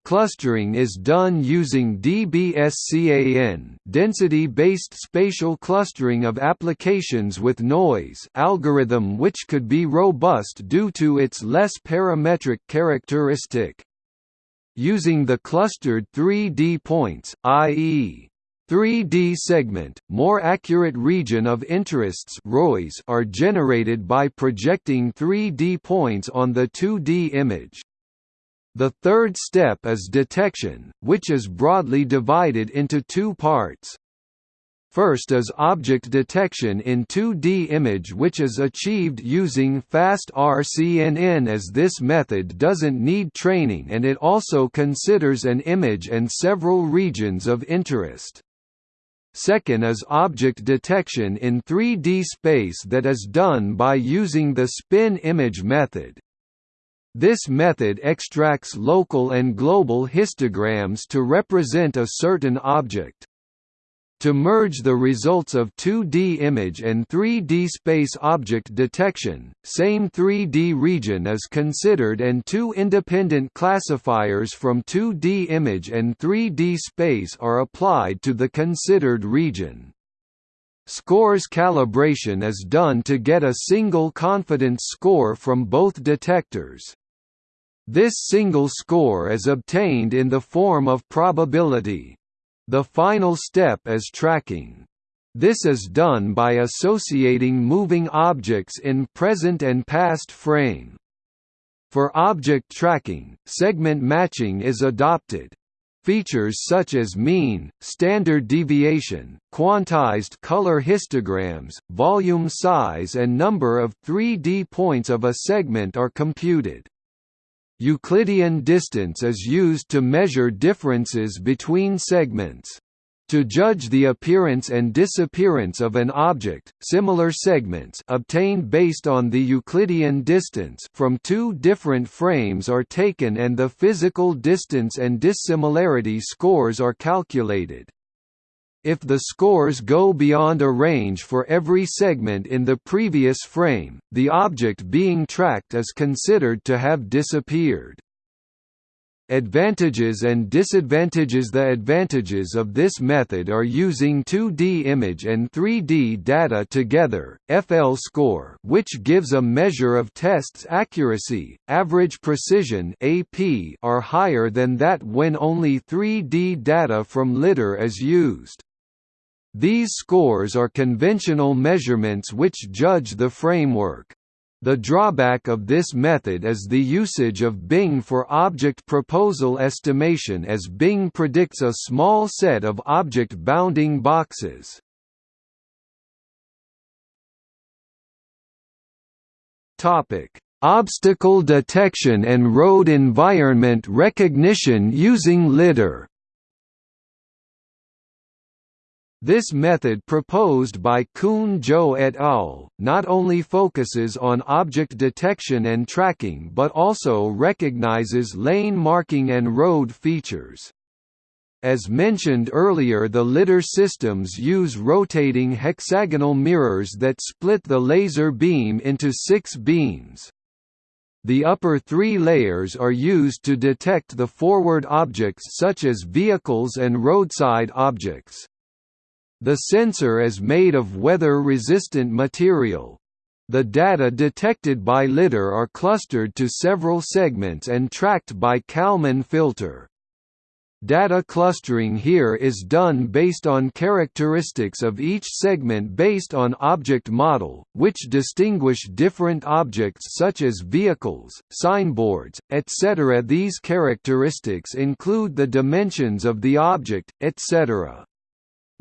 Clustering is done using DBSCAN density-based spatial clustering of applications with noise algorithm which could be robust due to its less parametric characteristic. Using the clustered 3D points, i.e. 3D segment, more accurate region of interests are generated by projecting 3D points on the 2D image. The third step is detection, which is broadly divided into two parts. First is object detection in 2D image which is achieved using fast RCNN as this method doesn't need training and it also considers an image and several regions of interest. Second is object detection in 3D space that is done by using the spin image method. This method extracts local and global histograms to represent a certain object. To merge the results of 2D image and 3D space object detection, same 3D region is considered and two independent classifiers from 2D image and 3D space are applied to the considered region. Scores calibration is done to get a single confidence score from both detectors. This single score is obtained in the form of probability. The final step is tracking. This is done by associating moving objects in present and past frame. For object tracking, segment matching is adopted. Features such as mean, standard deviation, quantized color histograms, volume size and number of 3D points of a segment are computed. Euclidean distance is used to measure differences between segments. To judge the appearance and disappearance of an object, similar segments obtained based on the Euclidean distance from two different frames are taken and the physical distance and dissimilarity scores are calculated. If the scores go beyond a range for every segment in the previous frame, the object being tracked is considered to have disappeared. Advantages and disadvantages The advantages of this method are using 2D image and 3D data together, FL score which gives a measure of test's accuracy, average precision AP are higher than that when only 3D data from LiDAR is used. These scores are conventional measurements which judge the framework. The drawback of this method is the usage of Bing for object proposal estimation as Bing predicts a small set of object bounding boxes. Obstacle detection and road environment recognition using LiDAR. This method proposed by Kun Zhou et al. not only focuses on object detection and tracking but also recognizes lane marking and road features. As mentioned earlier the LiDAR systems use rotating hexagonal mirrors that split the laser beam into six beams. The upper three layers are used to detect the forward objects such as vehicles and roadside objects. The sensor is made of weather-resistant material. The data detected by LiDAR are clustered to several segments and tracked by Kalman filter. Data clustering here is done based on characteristics of each segment based on object model, which distinguish different objects such as vehicles, signboards, etc. These characteristics include the dimensions of the object, etc.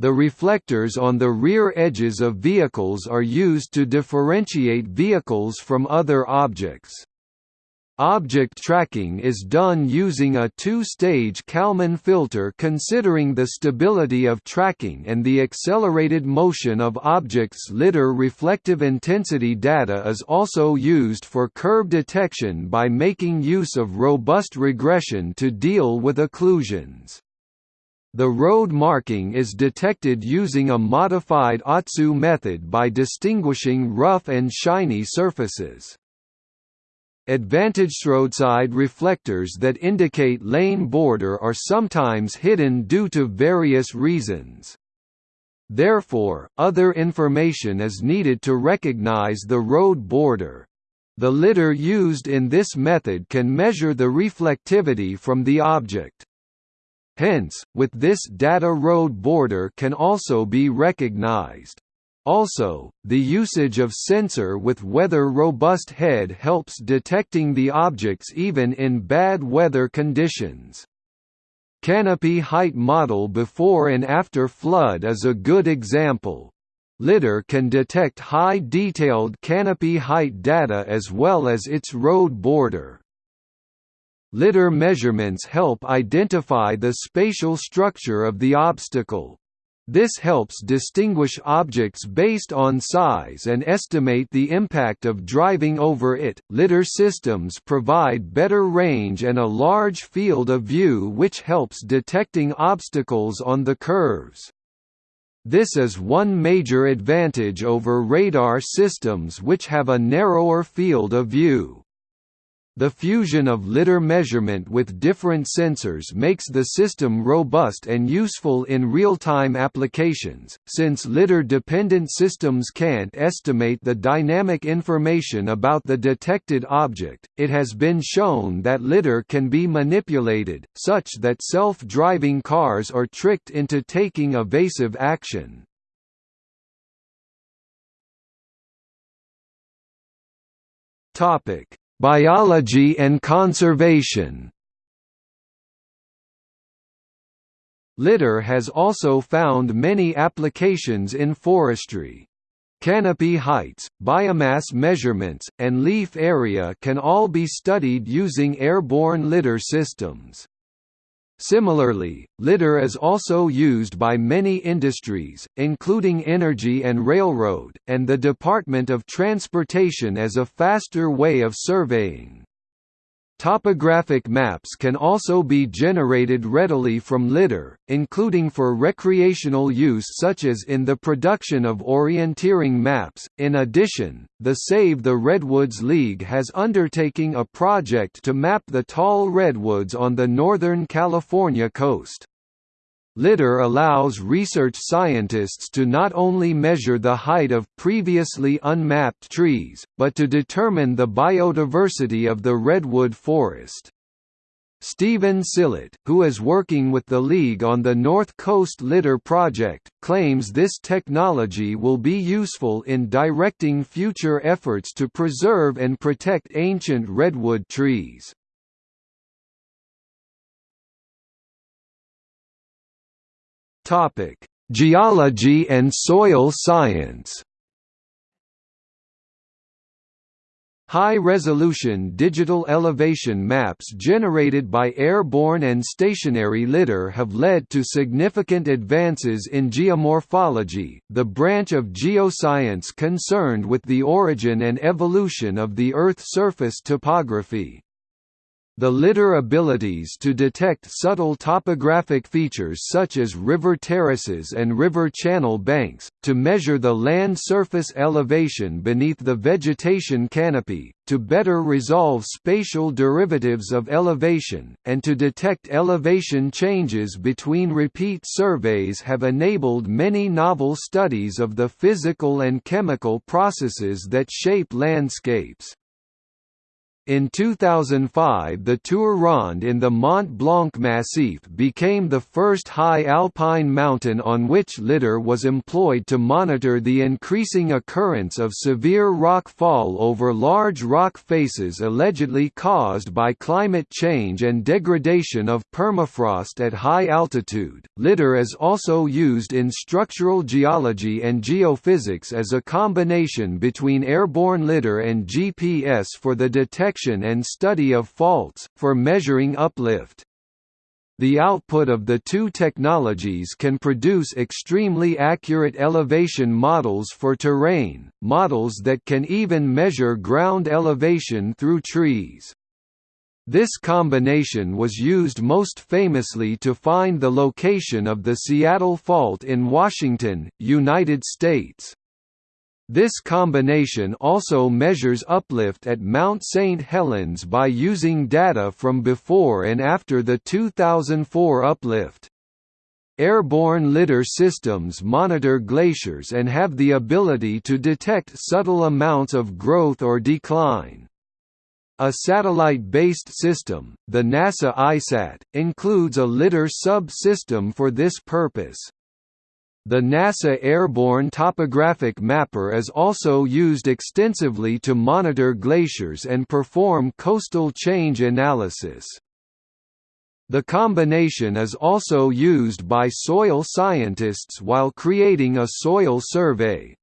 The reflectors on the rear edges of vehicles are used to differentiate vehicles from other objects. Object tracking is done using a two-stage Kalman filter considering the stability of tracking and the accelerated motion of objects lidar reflective intensity data is also used for curve detection by making use of robust regression to deal with occlusions. The road marking is detected using a modified Otsu method by distinguishing rough and shiny surfaces. Advantaged roadside reflectors that indicate lane border are sometimes hidden due to various reasons. Therefore, other information is needed to recognize the road border. The lidar used in this method can measure the reflectivity from the object. Hence, with this data road border can also be recognized. Also, the usage of sensor with weather-robust head helps detecting the objects even in bad weather conditions. Canopy height model before and after flood is a good example. LiDAR can detect high detailed canopy height data as well as its road border. LiDAR measurements help identify the spatial structure of the obstacle. This helps distinguish objects based on size and estimate the impact of driving over it. Lidar systems provide better range and a large field of view which helps detecting obstacles on the curves. This is one major advantage over radar systems which have a narrower field of view. The fusion of lidar measurement with different sensors makes the system robust and useful in real-time applications, since lidar-dependent systems can't estimate the dynamic information about the detected object. It has been shown that lidar can be manipulated, such that self-driving cars are tricked into taking evasive action. Topic Biology and conservation Lidar has also found many applications in forestry. Canopy heights, biomass measurements, and leaf area can all be studied using airborne lidar systems. Similarly, lidar is also used by many industries, including energy and railroad, and the Department of Transportation as a faster way of surveying. Topographic maps can also be generated readily from LiDAR, including for recreational use such as in the production of orienteering maps. In addition, the Save the Redwoods League has undertaking a project to map the tall redwoods on the northern California coast. LiDAR allows research scientists to not only measure the height of previously unmapped trees, but to determine the biodiversity of the redwood forest. Stephen Sillett, who is working with the League on the North Coast LiDAR project, claims this technology will be useful in directing future efforts to preserve and protect ancient redwood trees. Topic: Geology and soil science. High-resolution digital elevation maps generated by airborne and stationary LiDAR have led to significant advances in geomorphology, the branch of geoscience concerned with the origin and evolution of the Earth's surface topography. The LiDAR abilities to detect subtle topographic features such as river terraces and river channel banks, to measure the land surface elevation beneath the vegetation canopy, to better resolve spatial derivatives of elevation, and to detect elevation changes between repeat surveys have enabled many novel studies of the physical and chemical processes that shape landscapes. In 2005 the Tour Ronde in the Mont Blanc Massif became the first high alpine mountain on which lidar was employed to monitor the increasing occurrence of severe rock fall over large rock faces allegedly caused by climate change and degradation of permafrost at high altitude. Lidar is also used in structural geology and geophysics as a combination between airborne lidar and GPS for the detection detection and study of faults, for measuring uplift. The output of the two technologies can produce extremely accurate elevation models for terrain, models that can even measure ground elevation through trees. This combination was used most famously to find the location of the Seattle Fault in Washington, United States. This combination also measures uplift at Mount St. Helens by using data from before and after the 2004 uplift. Airborne lidar systems monitor glaciers and have the ability to detect subtle amounts of growth or decline. A satellite-based system, the NASA ICESat, includes a lidar sub-system for this purpose. The NASA Airborne Topographic Mapper is also used extensively to monitor glaciers and perform coastal change analysis. The combination is also used by soil scientists while creating a soil survey.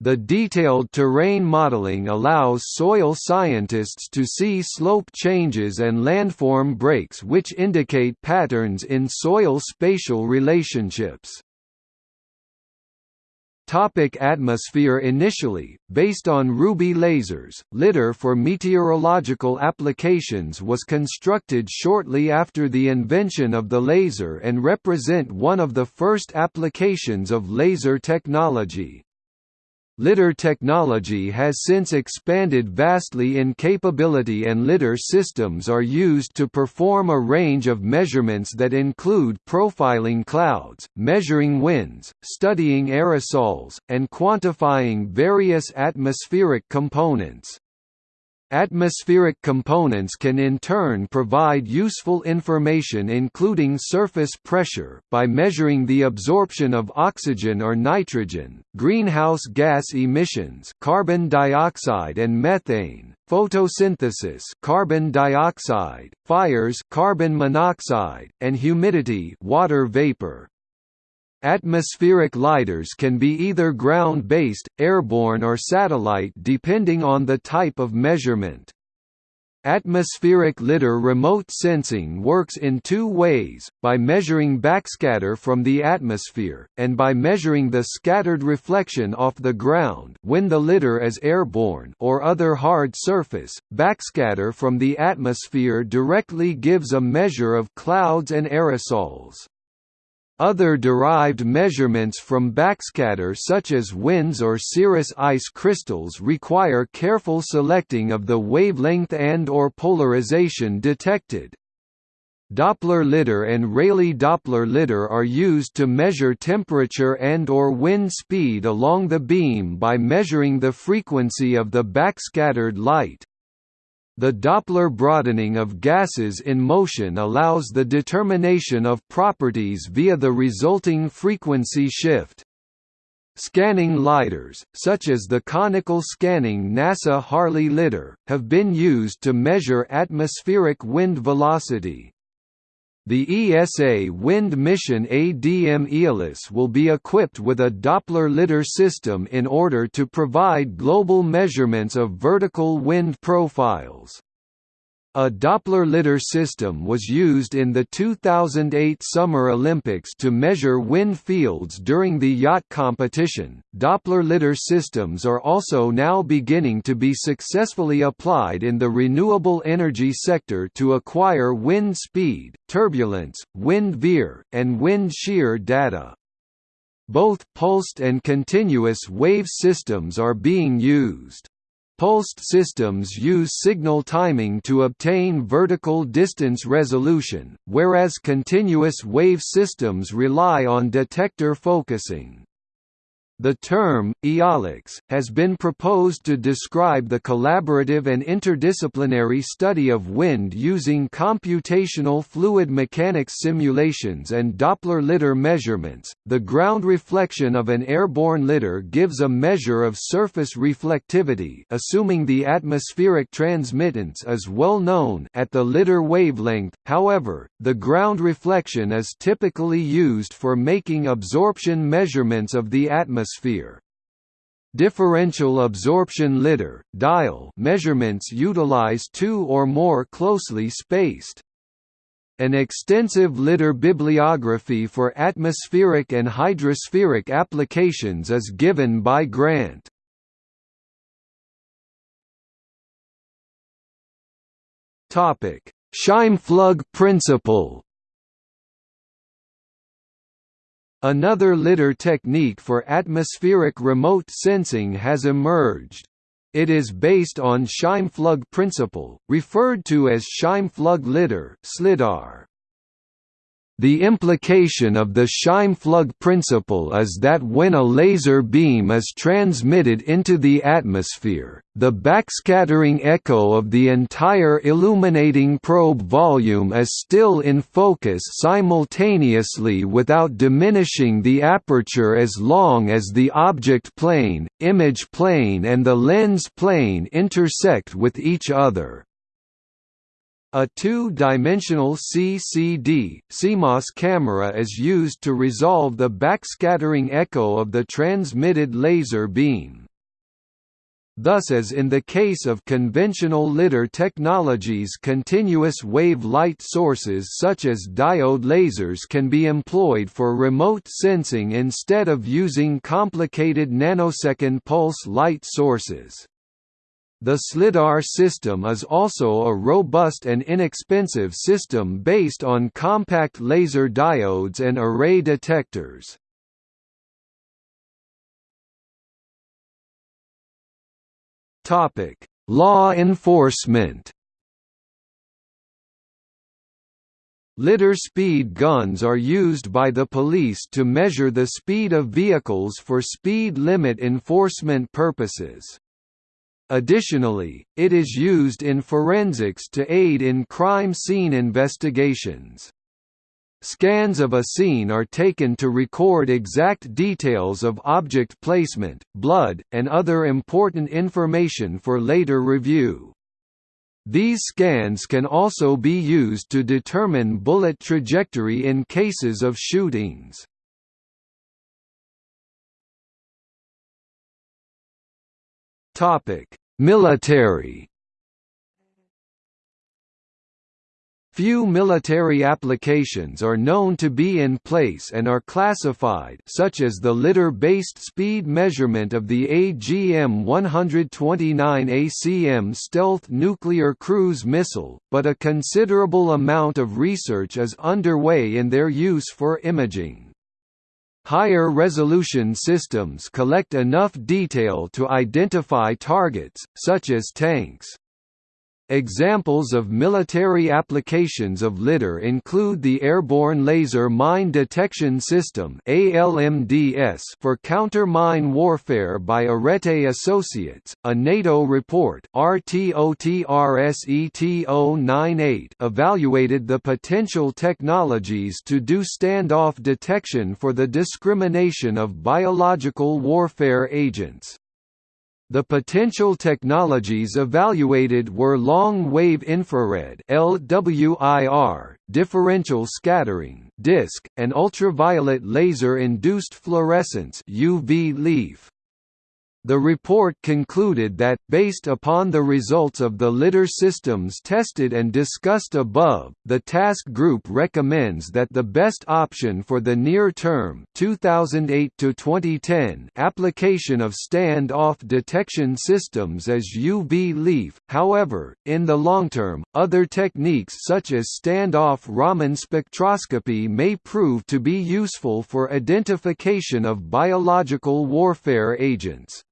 The detailed terrain modeling allows soil scientists to see slope changes and landform breaks which indicate patterns in soil spatial relationships. Topic atmosphere Initially, based on Ruby lasers, lidar for meteorological applications was constructed shortly after the invention of the laser and represent one of the first applications of laser technology. LIDAR technology has since expanded vastly in capability and LIDAR systems are used to perform a range of measurements that include profiling clouds, measuring winds, studying aerosols, and quantifying various atmospheric components. Atmospheric components can in turn provide useful information including surface pressure, by measuring the absorption of oxygen or nitrogen, greenhouse gas emissions carbon dioxide and methane, photosynthesis carbon dioxide, fires carbon monoxide, and humidity water vapor. Atmospheric lidars can be either ground-based, airborne or satellite depending on the type of measurement. Atmospheric lidar remote sensing works in two ways, by measuring backscatter from the atmosphere, and by measuring the scattered reflection off the ground when the lidar is airborne or other hard surface. Backscatter from the atmosphere directly gives a measure of clouds and aerosols. Other derived measurements from backscatter such as winds or cirrus ice crystals require careful selecting of the wavelength and or polarization detected. Doppler lidar and Rayleigh Doppler lidar are used to measure temperature and or wind speed along the beam by measuring the frequency of the backscattered light. The Doppler broadening of gases in motion allows the determination of properties via the resulting frequency shift. Scanning lidars, such as the conical scanning NASA HARLIE lidar, have been used to measure atmospheric wind velocity. The ESA wind mission ADM Aeolus will be equipped with a Doppler lidar system in order to provide global measurements of vertical wind profiles. A Doppler lidar system was used in the 2008 Summer Olympics to measure wind fields during the yacht competition. Doppler lidar systems are also now beginning to be successfully applied in the renewable energy sector to acquire wind speed, turbulence, wind veer, and wind shear data. Both pulsed and continuous wave systems are being used. Pulsed systems use signal timing to obtain vertical distance resolution, whereas continuous wave systems rely on detector focusing. The term, eolics, has been proposed to describe the collaborative and interdisciplinary study of wind using computational fluid mechanics simulations and Doppler lidar measurements. The ground reflection of an airborne lidar gives a measure of surface reflectivity, assuming the atmospheric transmittance is well known at the lidar wavelength. However, the ground reflection is typically used for making absorption measurements of the atmosphere atmosphere. Differential absorption lidar dial measurements utilize two or more closely spaced. An extensive lidar bibliography for atmospheric and hydrospheric applications is given by Grant. Topic: Scheimpflug principle. Another lidar technique for atmospheric remote sensing has emerged. It is based on Scheimpflug principle, referred to as Scheimpflug lidar (SLIDAR). The implication of the Scheimpflug principle is that when a laser beam is transmitted into the atmosphere, the backscattering echo of the entire illuminating probe volume is still in focus simultaneously without diminishing the aperture as long as the object plane, image plane and the lens plane intersect with each other. A two-dimensional CCD CMOS camera is used to resolve the backscattering echo of the transmitted laser beam. Thus as in the case of conventional lidar technologies continuous wave light sources such as diode lasers can be employed for remote sensing instead of using complicated nanosecond pulse light sources. The SLIDAR system is also a robust and inexpensive system based on compact laser diodes and array detectors. Law enforcement Lidar speed guns are used by the police to measure the speed of vehicles for speed limit enforcement purposes. Additionally, it is used in forensics to aid in crime scene investigations. Scans of a scene are taken to record exact details of object placement, blood, and other important information for later review. These scans can also be used to determine bullet trajectory in cases of shootings. Topic: Military. Few military applications are known to be in place and are classified such as the lidar-based speed measurement of the AGM-129 ACM stealth nuclear cruise missile, but a considerable amount of research is underway in their use for imaging. Higher resolution systems collect enough detail to identify targets, such as tanks. Examples of military applications of lidar include the Airborne Laser Mine Detection System for counter-mine warfare by Arete Associates. A NATO report RTOTRSET098 evaluated the potential technologies to do standoff detection for the discrimination of biological warfare agents. The potential technologies evaluated were long-wave infrared (LWIR), differential scattering (DISC), and ultraviolet laser-induced fluorescence (UV leaf). The report concluded that, based upon the results of the lidar systems tested and discussed above, the task group recommends that the best option for the near-term application of stand-off detection systems is UV leaf, however, in the long term, other techniques such as stand-off Raman spectroscopy may prove to be useful for identification of biological warfare agents.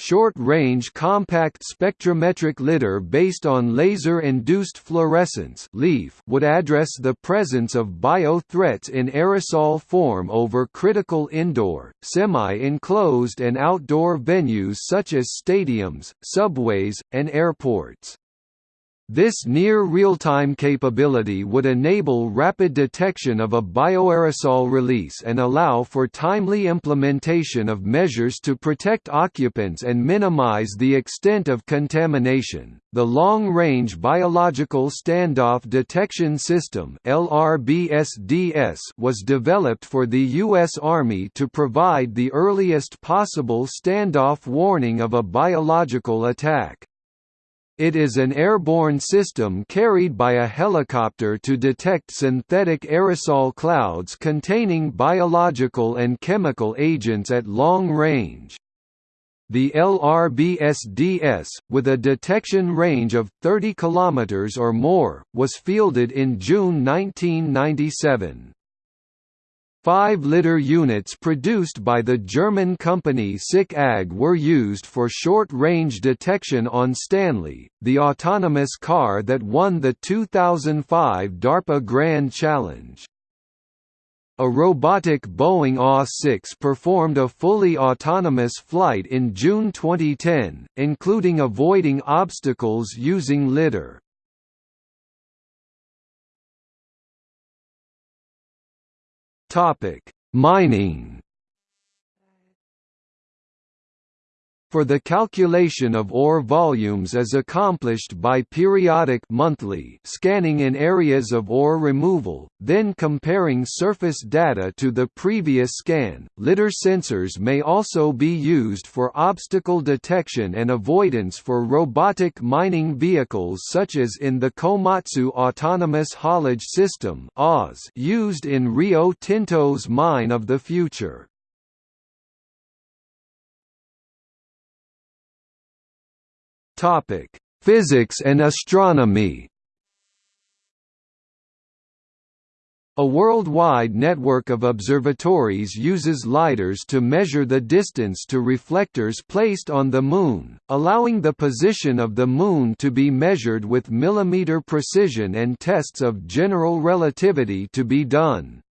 Short-range compact spectrometric lidar based on laser-induced fluorescence would address the presence of bio-threats in aerosol form over critical indoor, semi-enclosed and outdoor venues such as stadiums, subways, and airports. This near real-time capability would enable rapid detection of a bioaerosol release and allow for timely implementation of measures to protect occupants and minimize the extent of contamination. The Long-Range Biological Standoff Detection System (LRBSDS) was developed for the US Army to provide the earliest possible standoff warning of a biological attack. It is an airborne system carried by a helicopter to detect synthetic aerosol clouds containing biological and chemical agents at long range. The LRBSDS, with a detection range of 30 km or more, was fielded in June 1997. Five-lidar units produced by the German company SICK AG were used for short-range detection on Stanley, the autonomous car that won the 2005 DARPA Grand Challenge. A robotic Boeing AW-6 performed a fully autonomous flight in June 2010, including avoiding obstacles using lidar. Topic: Mining. For the calculation of ore volumes is accomplished by periodic monthly scanning in areas of ore removal, then comparing surface data to the previous scan. Lidar sensors may also be used for obstacle detection and avoidance for robotic mining vehicles such as in the Komatsu Autonomous Haulage System used in Rio Tinto's Mine of the Future. Topic: Physics and astronomy. A worldwide network of observatories uses lidars to measure the distance to reflectors placed on the Moon, allowing the position of the Moon to be measured with millimeter precision and tests of general relativity to be done.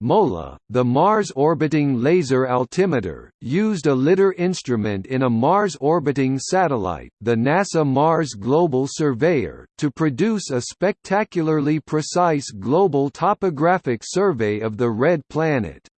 MOLA, the Mars Orbiting Laser Altimeter, used a lidar instrument in a Mars-orbiting satellite, the NASA Mars Global Surveyor, to produce a spectacularly precise global topographic survey of the Red Planet.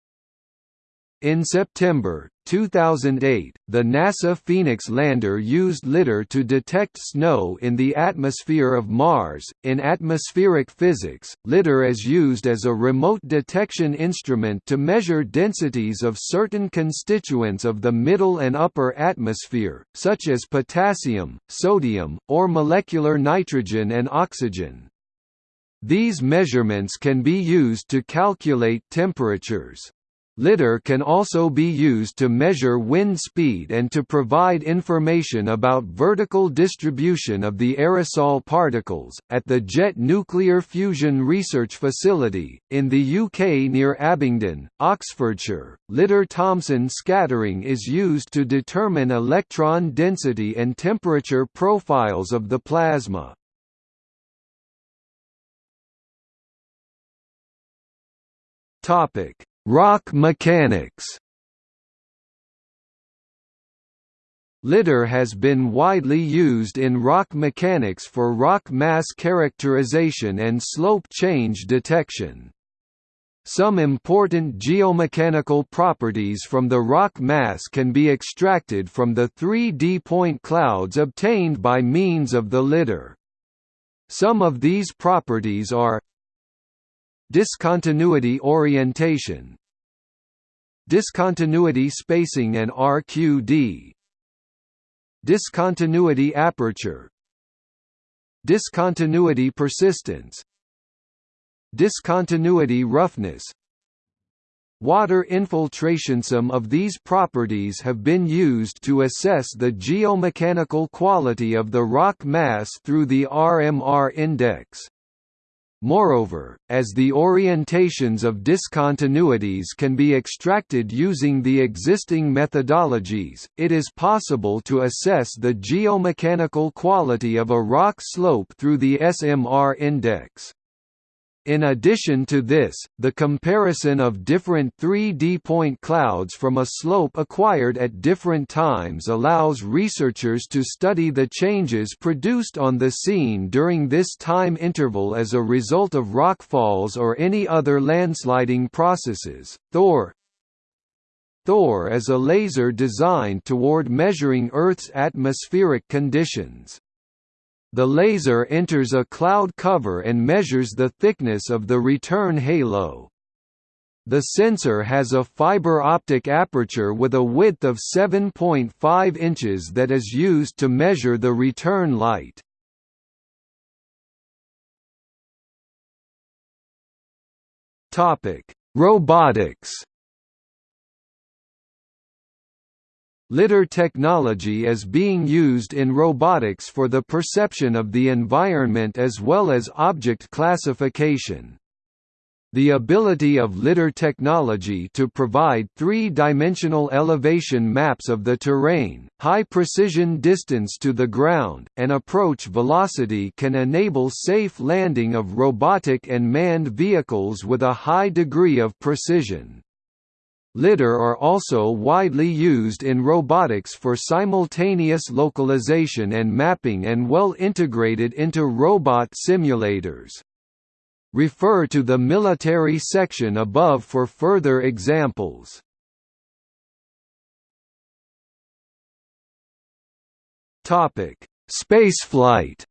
In September, 2008, the NASA Phoenix lander used LIDAR to detect snow in the atmosphere of Mars. In atmospheric physics, LIDAR is used as a remote detection instrument to measure densities of certain constituents of the middle and upper atmosphere, such as potassium, sodium, or molecular nitrogen and oxygen. These measurements can be used to calculate temperatures. LIDAR can also be used to measure wind speed and to provide information about vertical distribution of the aerosol particles. At the Jet Nuclear Fusion Research Facility, in the UK near Abingdon, Oxfordshire, LIDAR Thomson scattering is used to determine electron density and temperature profiles of the plasma. Topic Rock mechanics Lidar has been widely used in rock mechanics for rock mass characterization and slope change detection. Some important geomechanical properties from the rock mass can be extracted from the 3D point clouds obtained by means of the lidar. Some of these properties are Discontinuity orientation. Discontinuity spacing and RQD Discontinuity aperture. Discontinuity persistence. Discontinuity roughness. Water infiltration. Some of these properties have been used to assess the geomechanical quality of the rock mass through the RMR index. Moreover, as the orientations of discontinuities can be extracted using the existing methodologies, it is possible to assess the geomechanical quality of a rock slope through the SMR index. In addition to this, the comparison of different 3D point clouds from a slope acquired at different times allows researchers to study the changes produced on the scene during this time interval as a result of rockfalls or any other landsliding processes. Thor Thor is a laser designed toward measuring Earth's atmospheric conditions. The laser enters a cloud cover and measures the thickness of the return halo. The sensor has a fiber optic aperture with a width of 7.5 inches that is used to measure the return light. Robotics Lidar technology is being used in robotics for the perception of the environment as well as object classification. The ability of lidar technology to provide three-dimensional elevation maps of the terrain, high-precision distance to the ground, and approach velocity can enable safe landing of robotic and manned vehicles with a high degree of precision. LiDAR are also widely used in robotics for simultaneous localization and mapping and well integrated into robot simulators. Refer to the military section above for further examples. Spaceflight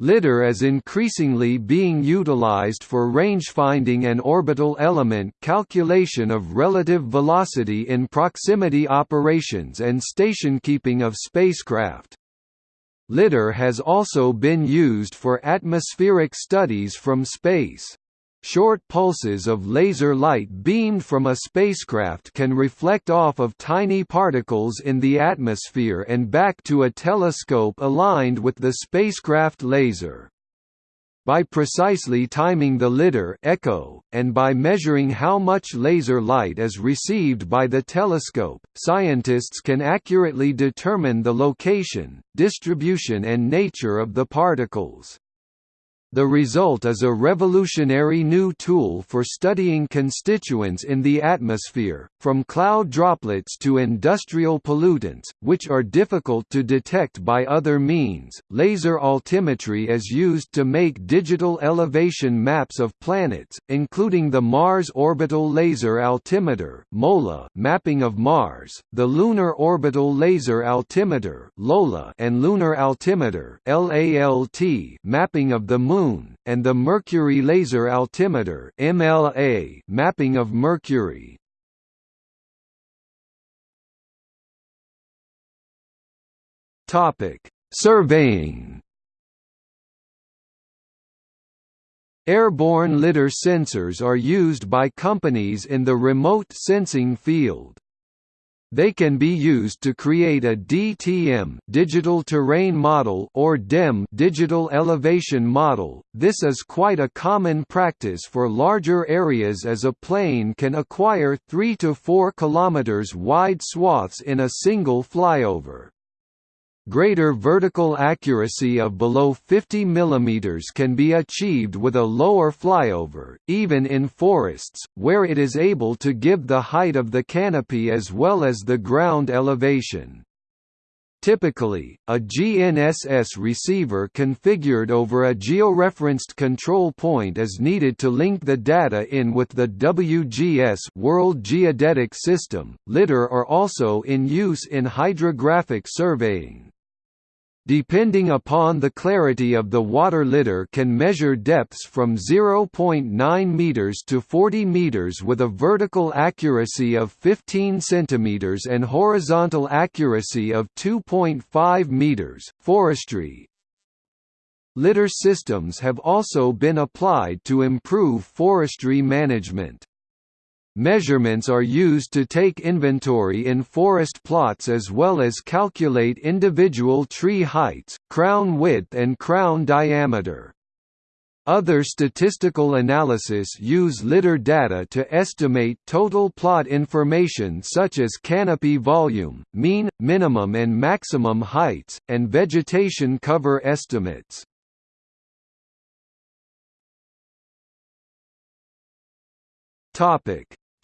LiDAR is increasingly being utilized for rangefinding and orbital element calculation of relative velocity in proximity operations and station-keeping of spacecraft. LiDAR has also been used for atmospheric studies from space. Short pulses of laser light beamed from a spacecraft can reflect off of tiny particles in the atmosphere and back to a telescope aligned with the spacecraft laser. By precisely timing the lidar echo, and by measuring how much laser light is received by the telescope, scientists can accurately determine the location, distribution and nature of the particles. The result is a revolutionary new tool for studying constituents in the atmosphere, from cloud droplets to industrial pollutants, which are difficult to detect by other means. Laser altimetry is used to make digital elevation maps of planets, including the Mars Orbital Laser Altimeter (MOLA) mapping of Mars, the Lunar Orbital Laser Altimeter (LOLA) and Lunar Altimeter (LALT) mapping of the Moon Moon, and the Mercury Laser Altimeter (MLA) mapping of Mercury. Topic: Surveying. Airborne lidar sensors are used by companies in the remote sensing field. They can be used to create a DTM digital terrain model or DEM digital elevation model. This is quite a common practice for larger areas as a plane can acquire 3 to 4 kilometers wide swaths in a single flyover. Greater vertical accuracy of below 50 mm can be achieved with a lower flyover, even in forests, where it is able to give the height of the canopy as well as the ground elevation. Typically, a GNSS receiver configured over a georeferenced control point is needed to link the data in with the WGS World Geodetic System. Lidar are also in use in hydrographic surveying. Depending upon the clarity of the water lidar can measure depths from 0.9 meters to 40 meters with a vertical accuracy of 15 centimeters and horizontal accuracy of 2.5 meters. Forestry Lidar systems have also been applied to improve forestry management. Measurements are used to take inventory in forest plots as well as calculate individual tree heights, crown width and crown diameter. Other statistical analysis use lidar data to estimate total plot information such as canopy volume, mean, minimum and maximum heights, and vegetation cover estimates.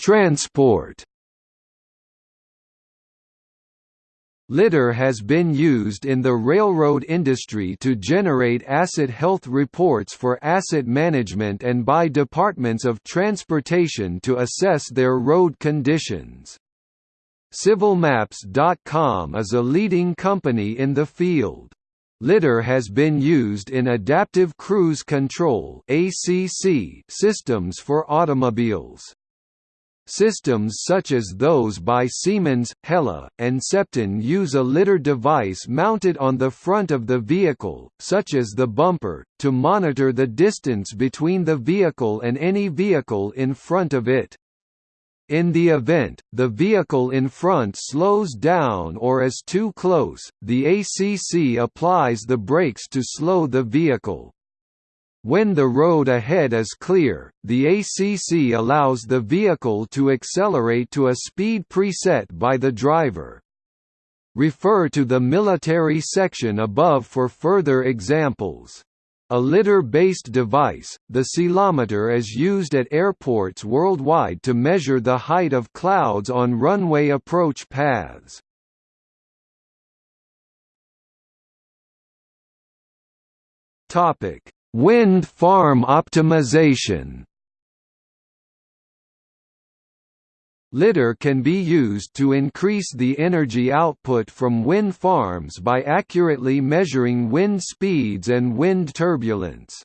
Transport Lidar has been used in the railroad industry to generate asset health reports for asset management and by departments of transportation to assess their road conditions. CivilMaps.com is a leading company in the field. Lidar has been used in adaptive cruise control systems for automobiles. Systems such as those by Siemens, Hella, and Cepton use a lidar device mounted on the front of the vehicle, such as the bumper, to monitor the distance between the vehicle and any vehicle in front of it. In the event, the vehicle in front slows down or is too close, the ACC applies the brakes to slow the vehicle. When the road ahead is clear, the ACC allows the vehicle to accelerate to a speed preset by the driver. Refer to the military section above for further examples. A lidar-based device, the ceilometer is used at airports worldwide to measure the height of clouds on runway approach paths. Topic: Wind farm optimization Lidar can be used to increase the energy output from wind farms by accurately measuring wind speeds and wind turbulence.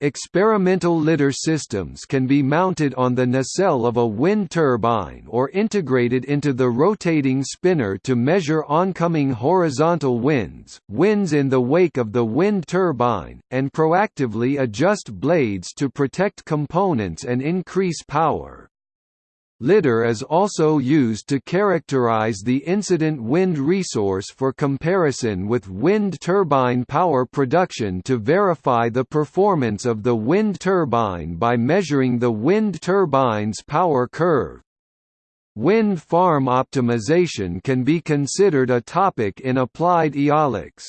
Experimental lidar systems can be mounted on the nacelle of a wind turbine or integrated into the rotating spinner to measure oncoming horizontal winds, winds in the wake of the wind turbine, and proactively adjust blades to protect components and increase power. Lidar is also used to characterize the incident wind resource for comparison with wind turbine power production to verify the performance of the wind turbine by measuring the wind turbine's power curve. Wind farm optimization can be considered a topic in applied eolics.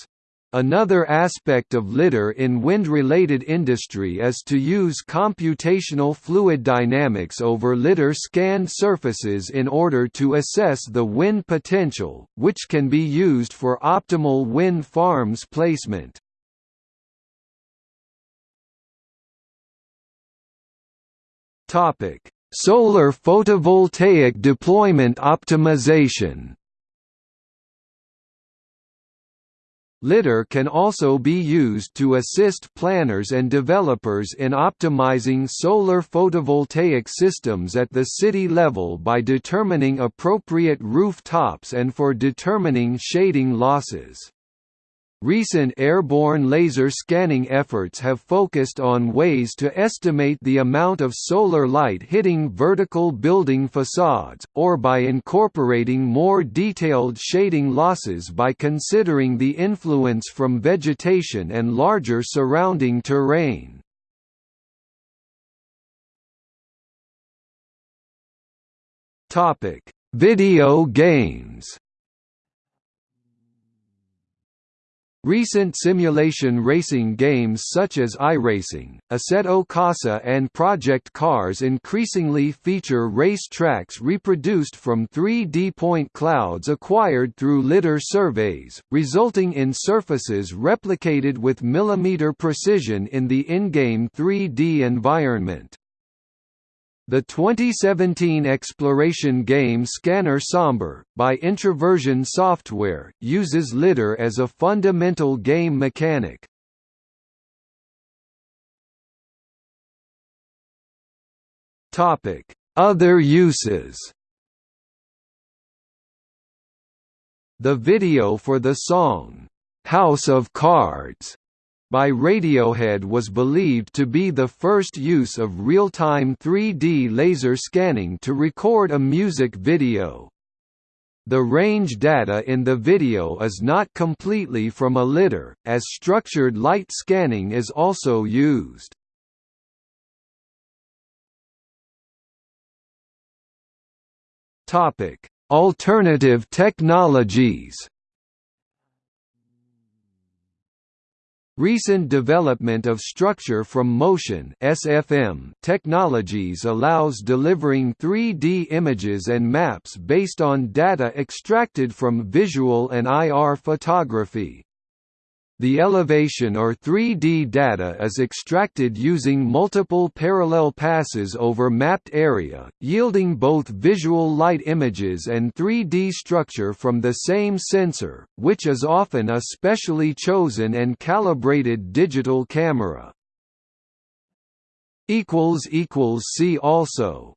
Another aspect of lidar in wind-related industry is to use computational fluid dynamics over lidar scanned surfaces in order to assess the wind potential, which can be used for optimal wind farms placement. Solar photovoltaic deployment optimization Lidar can also be used to assist planners and developers in optimizing solar photovoltaic systems at the city level by determining appropriate roof tops and for determining shading losses. Recent airborne laser scanning efforts have focused on ways to estimate the amount of solar light hitting vertical building facades, or by incorporating more detailed shading losses by considering the influence from vegetation and larger surrounding terrain. Video games Recent simulation racing games such as iRacing, Assetto Corsa and Project Cars increasingly feature race tracks reproduced from 3D point clouds acquired through lidar surveys, resulting in surfaces replicated with millimeter precision in the in-game 3D environment. The 2017 exploration game Scanner Sombre, by Introversion Software, uses lidar as a fundamental game mechanic. Other uses The video for the song, "'House of Cards' by Radiohead was believed to be the first use of real-time 3D laser scanning to record a music video. The range data in the video is not completely from a lidar, as structured light scanning is also used. Alternative technologies Recent development of structure from motion (SFM) technologies allows delivering 3D images and maps based on data extracted from visual and IR photography. The elevation or 3D data is extracted using multiple parallel passes over mapped area, yielding both visual light images and 3D structure from the same sensor, which is often a specially chosen and calibrated digital camera. See also